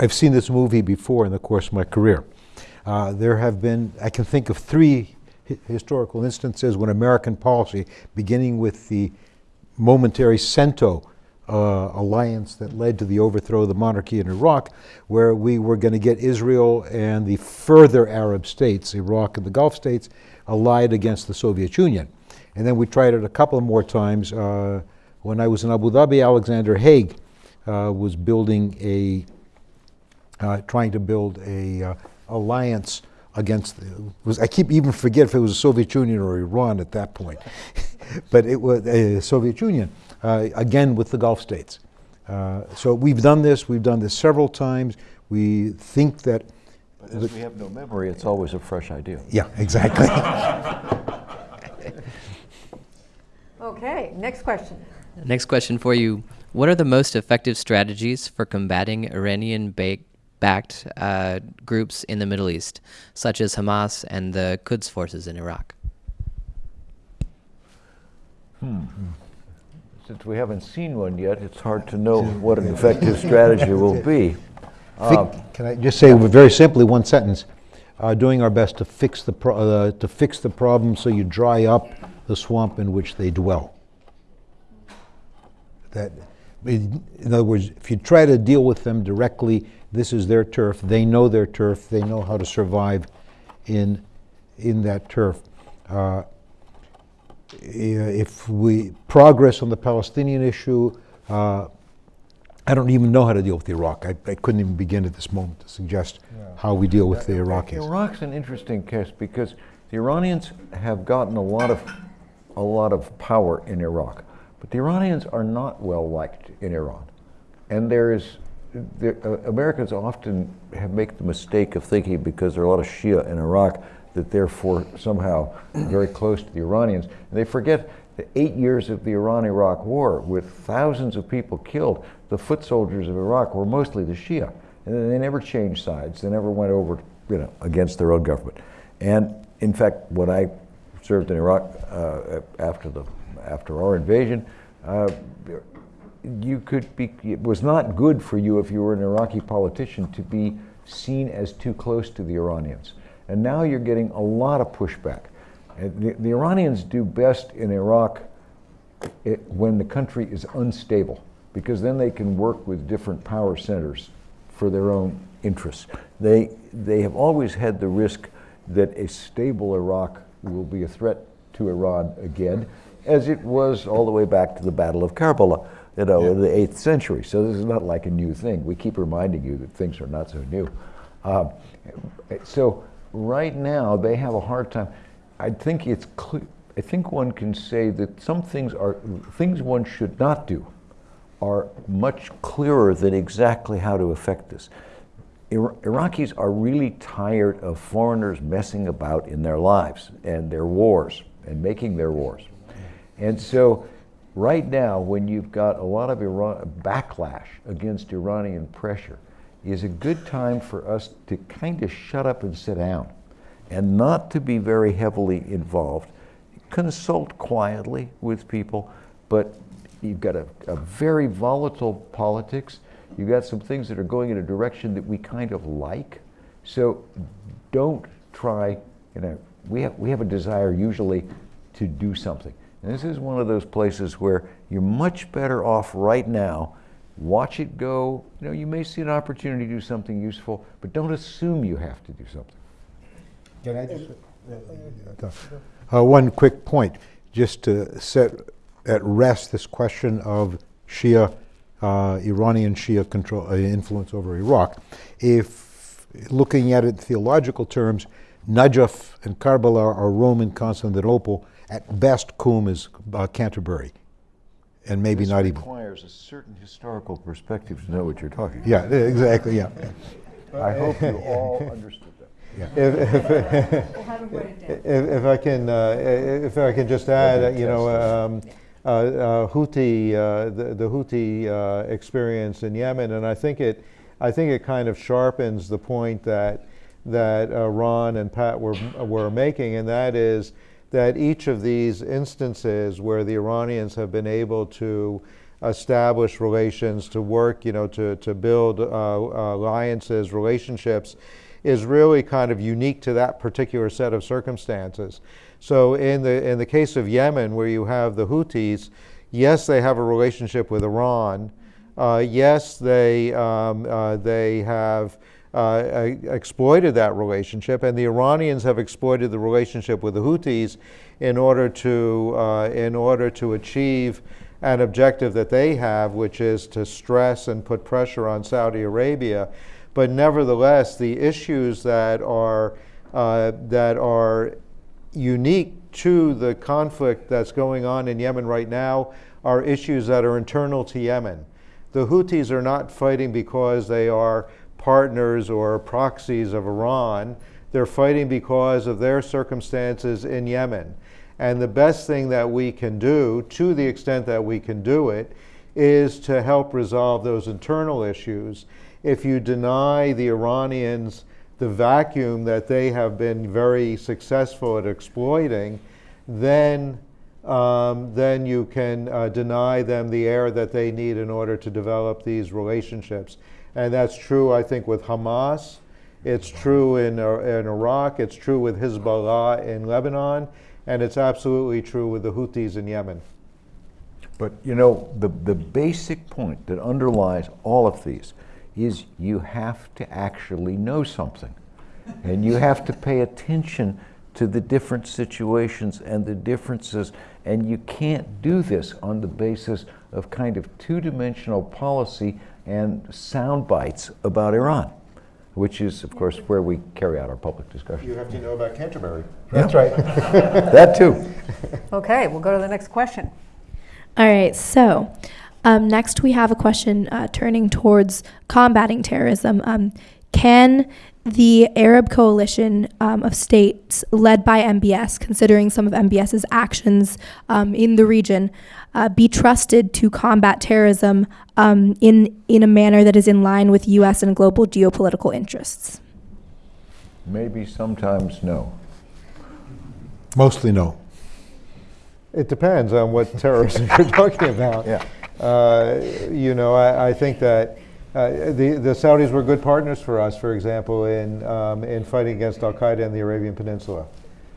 I've seen this movie before in the course of my career. Uh, there have been, I can think of three hi- historical instances when American policy, beginning with the momentary CENTO uh, alliance that led to the overthrow of the monarchy in Iraq, where we were going to get Israel and the further Arab states, Iraq and the Gulf states, allied against the Soviet Union. And then we tried it a couple more times. Uh, when I was in Abu Dhabi, Alexander Haig uh, was building a, uh, trying to build a uh, alliance against. The, was I keep even forget if it was the Soviet Union or Iran at that point, (laughs) but it was uh, Soviet Union again with the Gulf states. Uh, so we've done this. We've done this several times. We think that. As we have no memory, it's always a fresh idea. Yeah, exactly. (laughs) Okay, next question. Next question for you. What are the most effective strategies for combating Iranian ba- backed uh, groups in the Middle East, such as Hamas and the Quds forces in Iraq? Since we haven't seen one yet, it's hard to know what an effective strategy will be. Think- Can I just say very simply, one sentence? Uh, Doing our best to fix the, pro- uh, to fix the problem so you dry up the swamp in which they dwell. That, in in other words, if you try to deal with them directly, this is their turf, they know their turf, they know how to survive in, in that turf. Uh, If we progress on the Palestinian issue, uh, I don't even know how to deal with the Iraq. I, I couldn't even begin at this moment to suggest how we deal with the Iraqis. Iraq's an interesting case because the Iranians have gotten a lot of a lot of power in Iraq, but the Iranians are not well liked in Iran, and there is. The, uh, Americans often have make the mistake of thinking because there are a lot of Shia in Iraq that therefore somehow very close to the Iranians, and they forget the eight years of the Iran-Iraq War with thousands of people killed. The foot soldiers of Iraq were mostly the Shia, and they never changed sides. They never went over, you know, against their own government. And in fact, when I served in Iraq uh, after the after our invasion, uh, you could be. It was not good for you if you were an Iraqi politician to be seen as too close to the Iranians. And now you're getting a lot of pushback. The, the Iranians do best in Iraq it, when the country is unstable, because then they can work with different power centers for their own interests. They, they have always had the risk that a stable Iraq will be a threat to Iran again, as it was all the way back to the Battle of Karbala, you know, in the 8th century. So this is not like a new thing. We keep reminding you that things are not so new. Um, so right now they have a hard time. I think it's clear. I think one can say that some things are things one should not do are much clearer than exactly how to affect this. Ira- Iraqis are really tired of foreigners messing about in their lives and their wars and making their wars. And so right now, when you've got a lot of Iran, backlash against Iranian pressure, is a good time for us to kind of shut up and sit down and not to be very heavily involved. Consult quietly with people, but you've got a, a very volatile politics. You've got some things that are going in a direction that we kind of like. So don't try, you know, we have, we have a desire usually to do something. And this is one of those places where you're much better off right now. Watch it go. You know, you may see an opportunity to do something useful, but don't assume you have to do something. Can I just? Uh, one quick point, just to set at rest this question of Shia, uh, Iranian Shia control, uh, influence over Iraq. If looking at it in theological terms, Najaf and Karbala are Roman Constantinople. At best, Qum is uh, Canterbury, and maybe this not even. requires a certain historical perspective to know what you're talking about. Yeah, exactly. Yeah. I hope you all understood that. (laughs) If, if, if, if I can, uh, if I can just add, uh, you know, um, uh, uh, Houthi, uh, the, the Houthi uh, experience in Yemen, and I think it, I think it kind of sharpens the point that that uh, Ron and Pat were were making, and that is that each of these instances where the Iranians have been able to establish relations, to work, you know, to to build uh, alliances, relationships is really kind of unique to that particular set of circumstances. So in the in the case of Yemen, where you have the Houthis, yes, they have a relationship with Iran. Uh, yes, they um, uh, they have. Uh, exploited that relationship, and the Iranians have exploited the relationship with the Houthis in order to uh, in order to achieve an objective that they have, which is to stress and put pressure on Saudi Arabia but nevertheless, the issues that are uh, that are unique to the conflict that's going on in Yemen right now are issues that are internal to Yemen. The Houthis are not fighting because they are partners or proxies of Iran. They're fighting because of their circumstances in Yemen. And the best thing that we can do, to the extent that we can do it, is to help resolve those internal issues if you deny the Iranians the vacuum that they have been very successful at exploiting, then um, then you can uh, deny them the air that they need in order to develop these relationships. And that's true, I think, with Hamas. It's true in, uh, in Iraq. It's true with Hezbollah in Lebanon. And it's absolutely true with the Houthis in Yemen. But you know, the, the basic point that underlies all of these is you have to actually know something. And you have to pay attention to the different situations and the differences. And you can't do this on the basis of kind of two dimensional policy and sound bites about Iran, which is, of course, where we carry out our public discussion. You have to know about Canterbury. That's right. (laughs) that too. Okay, we'll go to the next question. All right, so um, next we have a question uh, turning towards combating terrorism. Um, can the Arab coalition um, of states led by MBS, considering some of MBS's actions um, in the region, uh, be trusted to combat terrorism um, in, in a manner that is in line with U.S. and global geopolitical interests? Maybe sometimes no. Mostly no. It depends on what terrorism you're (laughs) talking about. Yeah. Uh, you know, I, I think that uh, the, the Saudis were good partners for us, for example, in, um, in fighting against Al Qaeda in the Arabian Peninsula.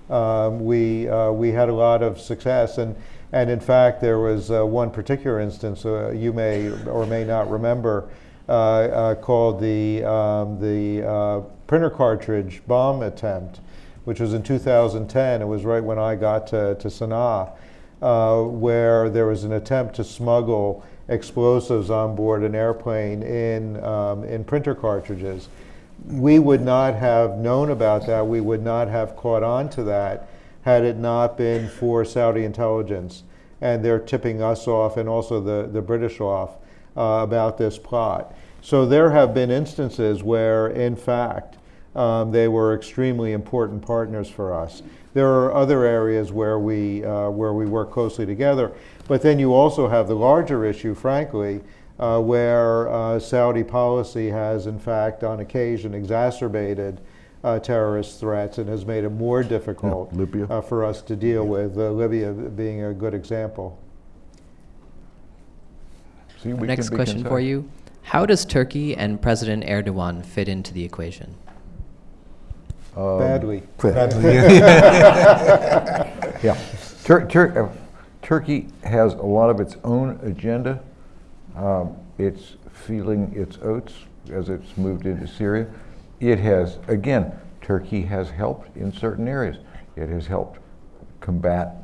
Um, we, uh, we had a lot of success, and, and in fact, there was uh, one particular instance uh, you may or may not remember uh, called the, um, the printer cartridge bomb attempt, which was in 2010. It was right when I got to, to Sana'a uh, where there was an attempt to smuggle explosives on board an airplane in, um, in printer cartridges. We would not have known about that. We would not have caught on to that had it not been for Saudi intelligence. And they're tipping us off and also the, the British off uh, about this plot. So there have been instances where, in fact, um, they were extremely important partners for us. There are other areas where we, uh, where we work closely together, but then you also have the larger issue, frankly, uh, where uh, Saudi policy has, in fact, on occasion exacerbated uh, terrorist threats and has made it more difficult Yeah, Libya. uh, for us to deal with, uh, Libya being a good example. See, we Next can be question for you. How does Turkey and President Erdogan fit into the equation? Um, Badly. (laughs) (laughs) Yeah. Tur- Tur- uh, Turkey has a lot of its own agenda. Um, it's feeling its oats as it's moved into Syria. It has, again, Turkey has helped in certain areas. It has helped combat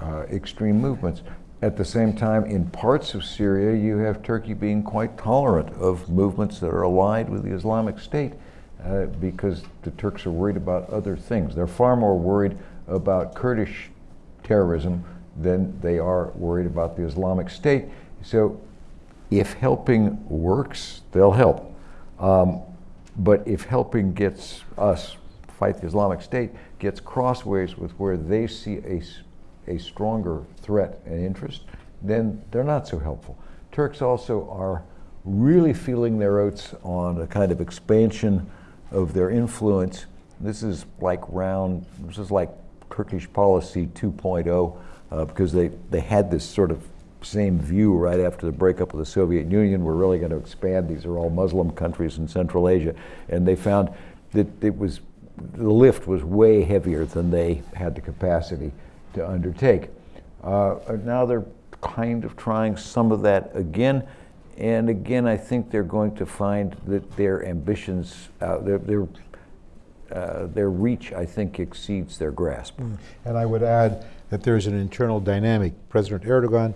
uh, extreme movements. At the same time, in parts of Syria, you have Turkey being quite tolerant of movements that are allied with the Islamic State uh, because the Turks are worried about other things. They're far more worried about Kurdish terrorism than they are worried about the Islamic State. So if helping works, they'll help. Um, but if helping gets us fight the Islamic State, gets crossways with where they see a, a stronger threat and interest, then they're not so helpful. Turks also are really feeling their oats on a kind of expansion of their influence. This is like round, this is like Turkish policy 2.0, uh, because they, they had this sort of same view right after the breakup of the Soviet Union. We're really going to expand. These are all Muslim countries in Central Asia. And they found that it was, the lift was way heavier than they had the capacity to undertake. Uh, now they're kind of trying some of that again. And again, I think they're going to find that their ambitions, uh, their, their, uh, their reach, I think, exceeds their grasp. And I would add that there's an internal dynamic. President Erdogan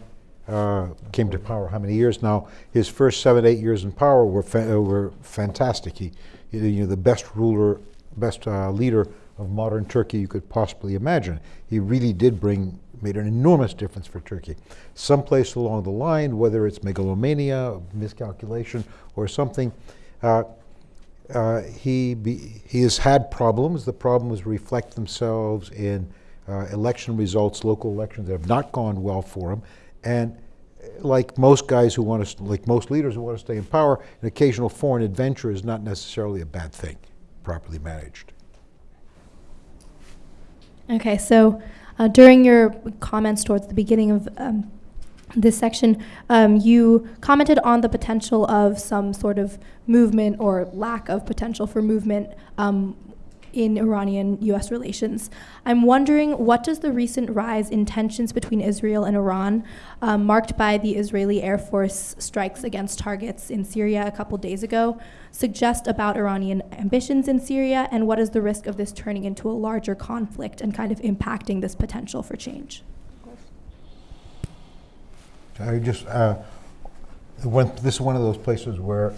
uh, came to power how many years now? His first seven, eight years in power were fa- uh, were fantastic. He, you know, the best ruler, best uh, leader of modern Turkey you could possibly imagine. He really did bring, made an enormous difference for Turkey. Someplace along the line, whether it's megalomania, miscalculation, or something, uh, uh, he, be, he has had problems. The problems reflect themselves in uh, election results, local elections that have not gone well for him. And like most guys who want to, like most leaders who want to stay in power, an occasional foreign adventure is not necessarily a bad thing, properly managed. Okay, so uh, during your comments towards the beginning of um, this section, um, you commented on the potential of some sort of movement or lack of potential for movement um, in Iranian-U.S. relations. I'm wondering, what does the recent rise in tensions between Israel and Iran, um, marked by the Israeli Air Force strikes against targets in Syria a couple days ago, suggest about Iranian ambitions in Syria, and what is the risk of this turning into a larger conflict and kind of impacting this potential for change? I just, uh, one, this is one of those places where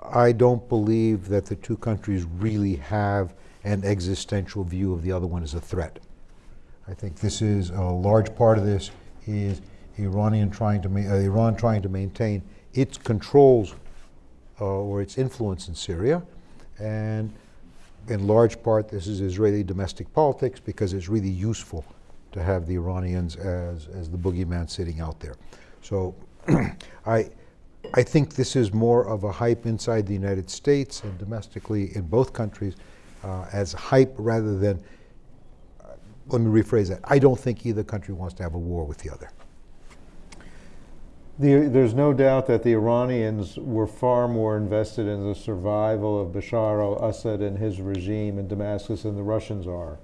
I don't believe that the two countries really have an existential view of the other one as a threat. I think this is a large part of this is Iranian trying to uh, Iran trying to maintain its controls uh, or its influence in Syria, and in large part this is Israeli domestic politics because it's really useful to have the Iranians as, as the boogeyman sitting out there. So (clears throat) I, I think this is more of a hype inside the United States and domestically in both countries uh, as hype rather than, uh, let me rephrase that, I don't think either country wants to have a war with the other. The, there's no doubt that the Iranians were far more invested in the survival of Bashar al-Assad and his regime in Damascus than the Russians are.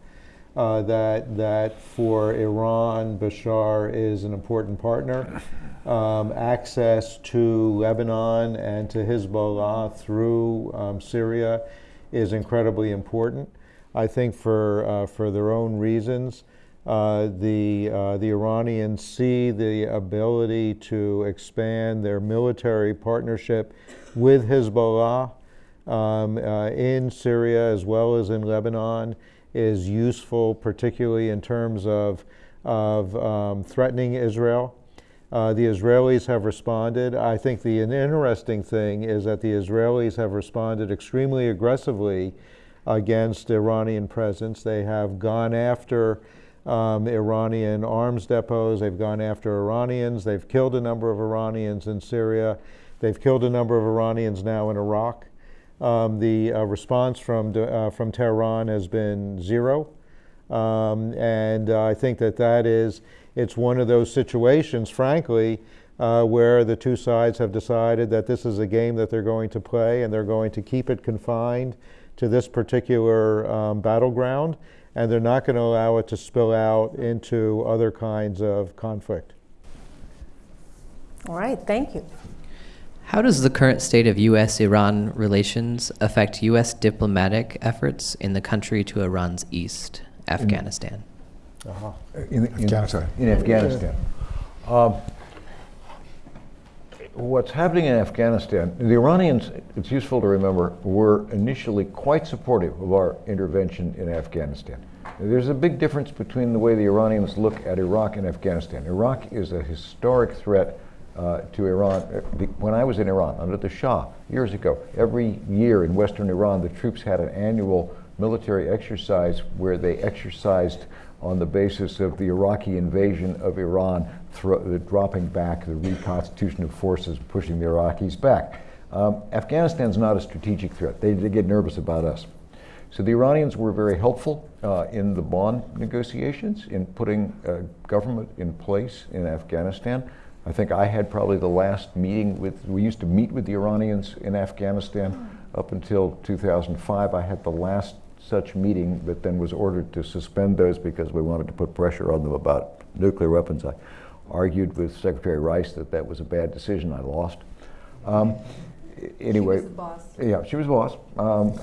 Uh, that, that for Iran, Bashar is an important partner. Um, access to Lebanon and to Hezbollah through um, Syria is incredibly important. I think for, uh, for their own reasons, uh, the, uh, the Iranians see the ability to expand their military partnership with Hezbollah um, uh, in Syria as well as in Lebanon is useful, particularly in terms of, of um, threatening Israel. Uh, the Israelis have responded. I think the interesting thing is that the Israelis have responded extremely aggressively against Iranian presence. They have gone after um, Iranian arms depots. They've gone after Iranians. They've killed a number of Iranians in Syria. They've killed a number of Iranians now in Iraq. Um, the uh, response from, uh, from Tehran has been zero. Um, and uh, I think that that is, it's one of those situations, frankly, uh, where the two sides have decided that this is a game that they're going to play and they're going to keep it confined to this particular um, battleground and they're not going to allow it to spill out into other kinds of conflict. All right, thank you. How does the current state of U.S. Iran relations affect U.S. diplomatic efforts in the country to Iran's east, Afghanistan? In, in Afghanistan. In Afghanistan. Um, what's happening in Afghanistan, the Iranians, it's useful to remember, were initially quite supportive of our intervention in Afghanistan. There's a big difference between the way the Iranians look at Iraq and Afghanistan. Iraq is a historic threat uh, to Iran. When I was in Iran under the Shah years ago, every year in Western Iran, the troops had an annual military exercise where they exercised on the basis of the Iraqi invasion of Iran, the dropping back, the reconstitution of forces, pushing the Iraqis back. Um, Afghanistan's not a strategic threat. They, they, get nervous about us. So the Iranians were very helpful uh, in the Bonn negotiations, in putting a government in place in Afghanistan. I think I had probably the last meeting with, we used to meet with the Iranians in Afghanistan up until 2005. I had the last such meeting, but then was ordered to suspend those because we wanted to put pressure on them about nuclear weapons. I argued with Secretary Rice that that was a bad decision. I lost. Um, anyway, She was the boss. yeah, she was boss. Um,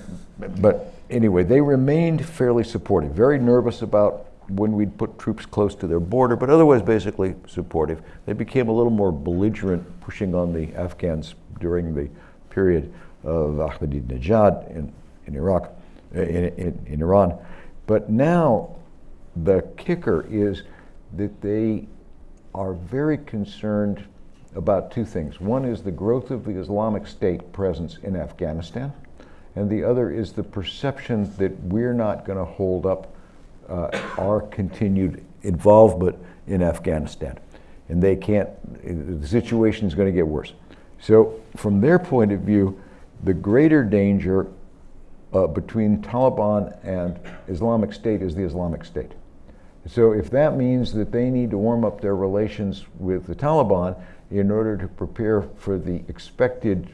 but anyway, they remained fairly supportive, very nervous about when we'd put troops close to their border, but otherwise basically supportive. They became a little more belligerent, pushing on the Afghans during the period of Ahmadinejad in, in Iraq, in, in, in Iran. But now the kicker is that they are very concerned about two things. One is the growth of the Islamic State presence in Afghanistan, and the other is the perception that we're not going to hold up uh, our continued involvement in Afghanistan. And they can't, the situation is going to get worse. So, from their point of view, the greater danger uh, between Taliban and Islamic State is the Islamic State. So if that means that they need to warm up their relations with the Taliban in order to prepare for the expected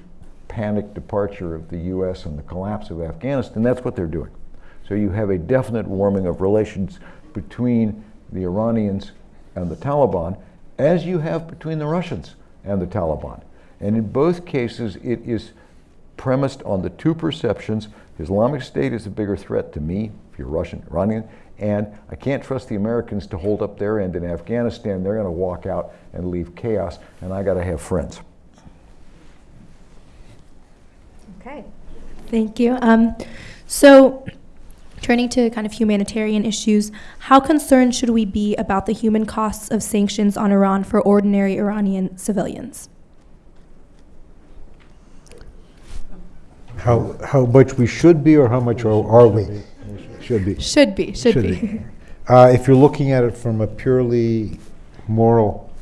panic departure of the U.S. and the collapse of Afghanistan, that's what they're doing. So you have a definite warming of relations between the Iranians and the Taliban, as you have between the Russians and the Taliban. And in both cases, it is premised on the two perceptions Islamic State is a bigger threat to me, if you're Russian, Iranian, and I can't trust the Americans to hold up their end in Afghanistan. They're going to walk out and leave chaos, and I got to have friends. Okay. Thank you. Um, so, turning to kind of humanitarian issues, how concerned should we be about the human costs of sanctions on Iran for ordinary Iranian civilians? How, how much we should be or how much are, are we? Should be. Should be, should, be. (laughs) Uh, if you're looking at it from a purely moral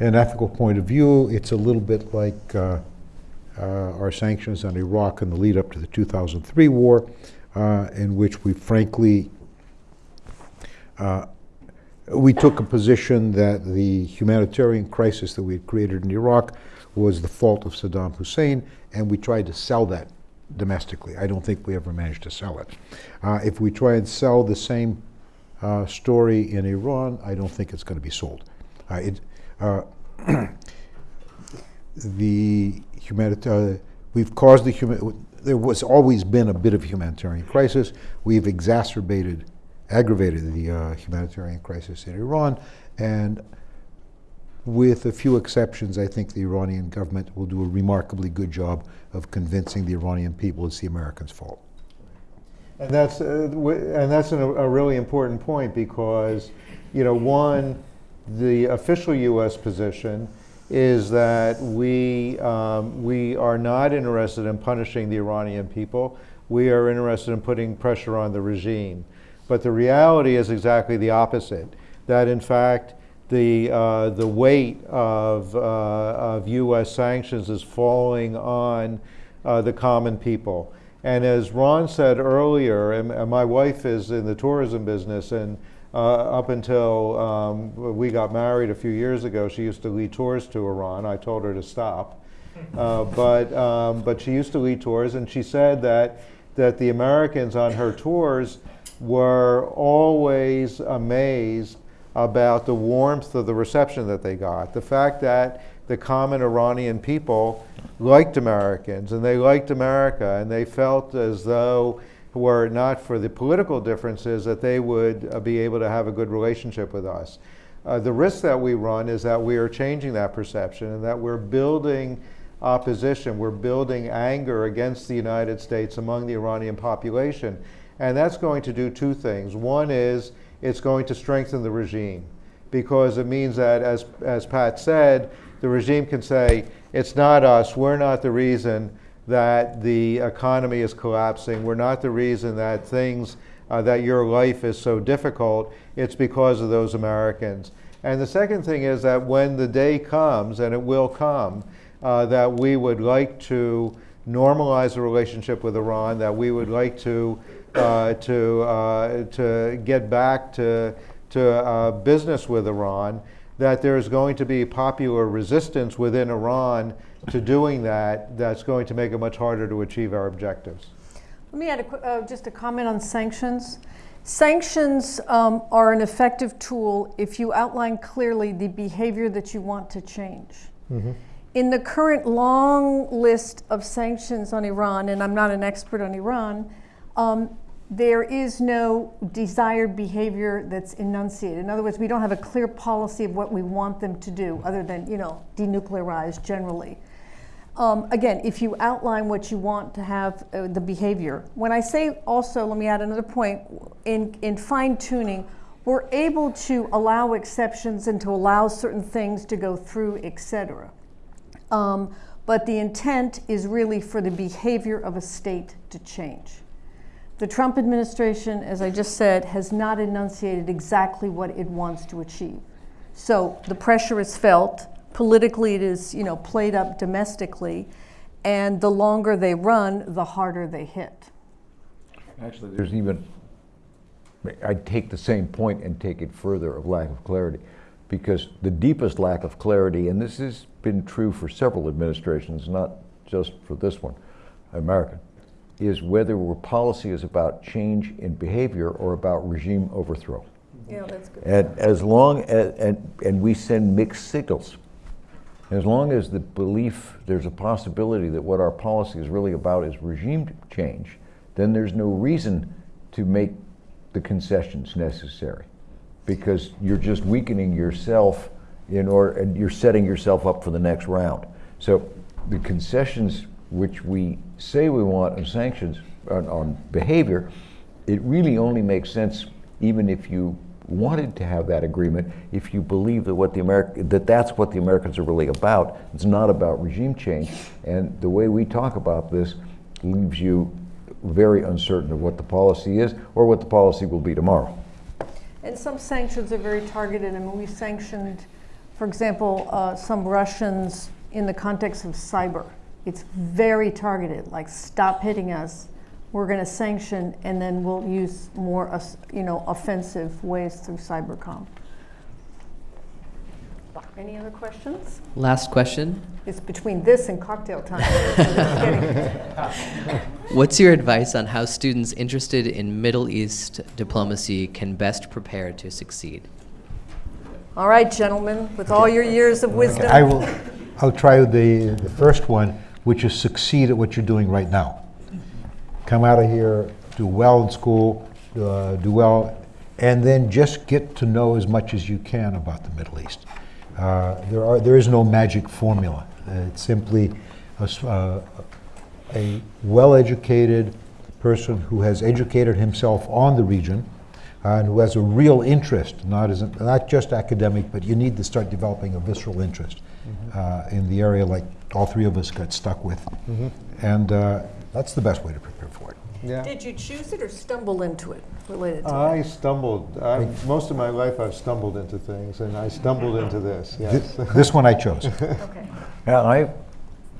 and ethical point of view, it's a little bit like uh, uh, our sanctions on Iraq in the lead up to the 2003 war, uh, in which we frankly uh, we took a position that the humanitarian crisis that we had created in Iraq was the fault of Saddam Hussein, and we tried to sell that domestically. I don't think we ever managed to sell it. Uh, if we try and sell the same uh, story in Iran, I don't think it's going to be sold. Uh, it, uh, (clears throat) the humanitarian, we've caused the human, there was always been a bit of humanitarian crisis. We've exacerbated, aggravated the uh, humanitarian crisis in Iran, and with a few exceptions, I think the Iranian government will do a remarkably good job of convincing the Iranian people it's the Americans' fault. And that's, uh, and that's an, a really important point because, you know, one, the official U.S. position is that we, um, we are not interested in punishing the Iranian people. we are interested in putting pressure on the regime. But the reality is exactly the opposite, that in fact, the, uh, the weight of, uh, of U.S. sanctions is falling on uh, the common people. And as Ron said earlier, and, and my wife is in the tourism business, and uh, up until um, we got married a few years ago, she used to lead tours to Iran. I told her to stop. (laughs) Uh, but, um, but she used to lead tours, and she said that, that the Americans on her tours were always amazed about the warmth of the reception that they got. The fact that the common Iranian people liked Americans and they liked America and they felt as though were it not for the political differences that they would uh, be able to have a good relationship with us. Uh, the risk that we run is that we are changing that perception and that we're building opposition, we're building anger against the United States among the Iranian population. And that's going to do two things. One is it's going to strengthen the regime. Because it means that, as, as Pat said, the regime can say, it's not us, we're not the reason that the economy is collapsing, we're not the reason that things, uh, that your life is so difficult, it's because of those Americans. And the second thing is that when the day comes, and it will come, uh, that we would like to normalize the relationship with Iran, that we would like to, uh, to, uh, to get back to, to uh, business with Iran, that there's going to be popular resistance within Iran to doing that that's going to make it much harder to achieve our objectives. Let me add a, qu- uh, just a comment on sanctions. Sanctions um, are an effective tool if you outline clearly the behavior that you want to change. In the current long list of sanctions on Iran, and I'm not an expert on Iran, um, there is no desired behavior that's enunciated. In other words, we don't have a clear policy of what we want them to do, other than you know denuclearize generally. Um, again, if you outline what you want to have uh, the behavior. When I say also, let me add another point. In in fine tuning, we're able to allow exceptions and to allow certain things to go through, etc. Um, but the intent is really for the behavior of a state to change. The Trump administration, as I just said, has not enunciated exactly what it wants to achieve. So the pressure is felt. Politically, it is you know played up domestically, and the longer they run, the harder they hit. Actually, there's even, I'd take the same point and take it further of lack of clarity. Because the deepest lack of clarity, and this has been true for several administrations, not just for this one, American, is whether our policy is about change in behavior or about regime overthrow. Yeah, that's good. And as long as, and, and we send mixed signals. As long as the belief, there's a possibility that what our policy is really about is regime change, then there's no reason to make the concessions necessary. Because you're just weakening yourself in order, and you're setting yourself up for the next round. So the concessions which we say we want on sanctions, on, on behavior, it really only makes sense even if you wanted to have that agreement, if you believe that what the Ameri- that that's what the Americans are really about. It's not about regime change. And the way we talk about this leaves you very uncertain of what the policy is or what the policy will be tomorrow. And some sanctions are very targeted. I mean, we sanctioned, for example, uh, some Russians in the context of cyber. It's very targeted, like stop hitting us. We're going to sanction, and then we'll use more, uh, you know, offensive ways through cybercom. Any other questions? Last question. It's between this and cocktail time. (laughs) (laughs) What's your advice on how students interested in Middle East diplomacy can best prepare to succeed? All right, gentlemen, with all your years of wisdom. I will, I'll try the, the first one, which is succeed at what you're doing right now. Come out of here, do well in school, uh, do well, and then just get to know as much as you can about the Middle East. Uh, there are, there is no magic formula. It's simply a, uh, a well-educated person who has educated himself on the region uh, and who has a real interest, not as not just academic, but you need to start developing a visceral interest uh, in the area like all three of us got stuck with, and uh, that's the best way to prepare for it. Yeah. Did you choose it or stumble into it related to I stumbled. I, most of my life, I've stumbled into things, and I stumbled into this. Yes. Th- (laughs) This one I chose. (laughs) Okay. Yeah, I,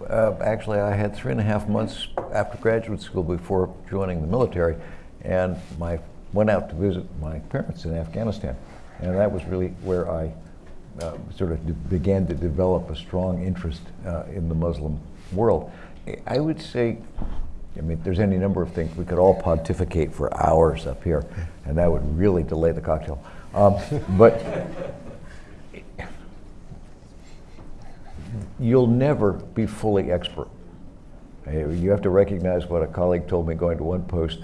uh, actually, I had three and a half months after graduate school before joining the military, and my, went out to visit my parents in Afghanistan. And that was really where I uh, sort of began to develop a strong interest uh, in the Muslim world. I- would say, I mean, there's any number of things, we could all pontificate for hours up here, and that would really delay the cocktail. Um, but you'll never be fully expert. You have to recognize what a colleague told me going to one post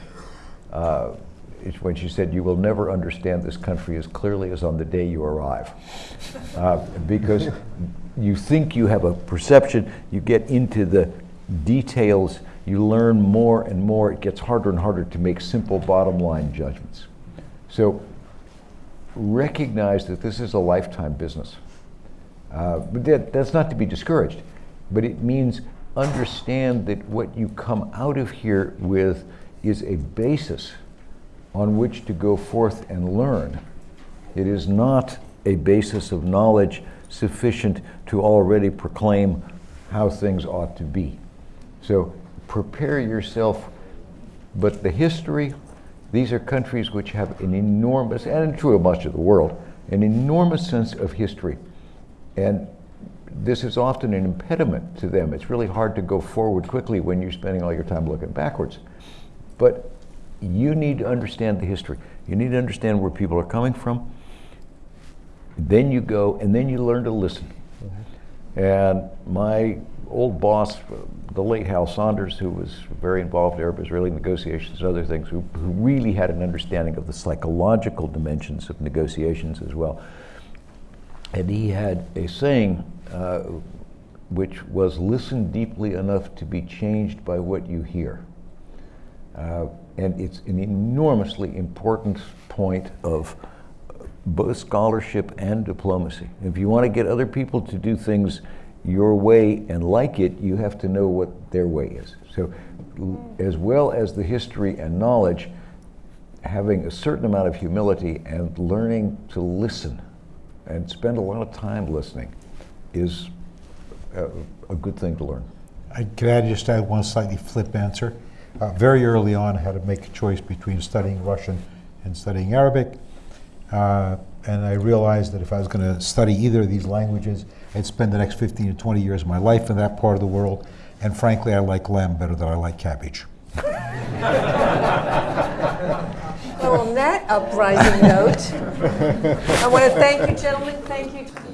uh, when she said, You will never understand this country as clearly as on the day you arrive. Uh, because you think you have a perception, you get into the details, you learn more and more, it gets harder and harder to make simple bottom line judgments. So recognize that this is a lifetime business. Uh, but that, that's not to be discouraged, but it means understand that what you come out of here with is a basis on which to go forth and learn. It is not a basis of knowledge sufficient to already proclaim how things ought to be. So prepare yourself, but the history, these are countries which have an enormous, and true of much of the world, an enormous sense of history. And this is often an impediment to them. It's really hard to go forward quickly when you're spending all your time looking backwards. But you need to understand the history. You need to understand where people are coming from. Then you go, and then you learn to listen. And my old boss, the late Hal Saunders, who was very involved in Arab-Israeli negotiations and other things, who, who really had an understanding of the psychological dimensions of negotiations as well. And he had a saying uh, which was listen deeply enough to be changed by what you hear. Uh, and it's an enormously important point of both scholarship and diplomacy. If you want to get other people to do things your way and like it, you have to know what their way is. So, as well as the history and knowledge, having a certain amount of humility and learning to listen and spend a lot of time listening is a, a good thing to learn. I could add just add one slightly flip answer. Uh, very early on, had to make a choice between studying Russian and studying Arabic. Uh, and I realized that if I was going to study either of these languages, I'd spend the next 15 to 20 years of my life in that part of the world. And frankly, I like lamb better than I like cabbage. Well, on that uprising note, I want to thank you, gentlemen. Thank you.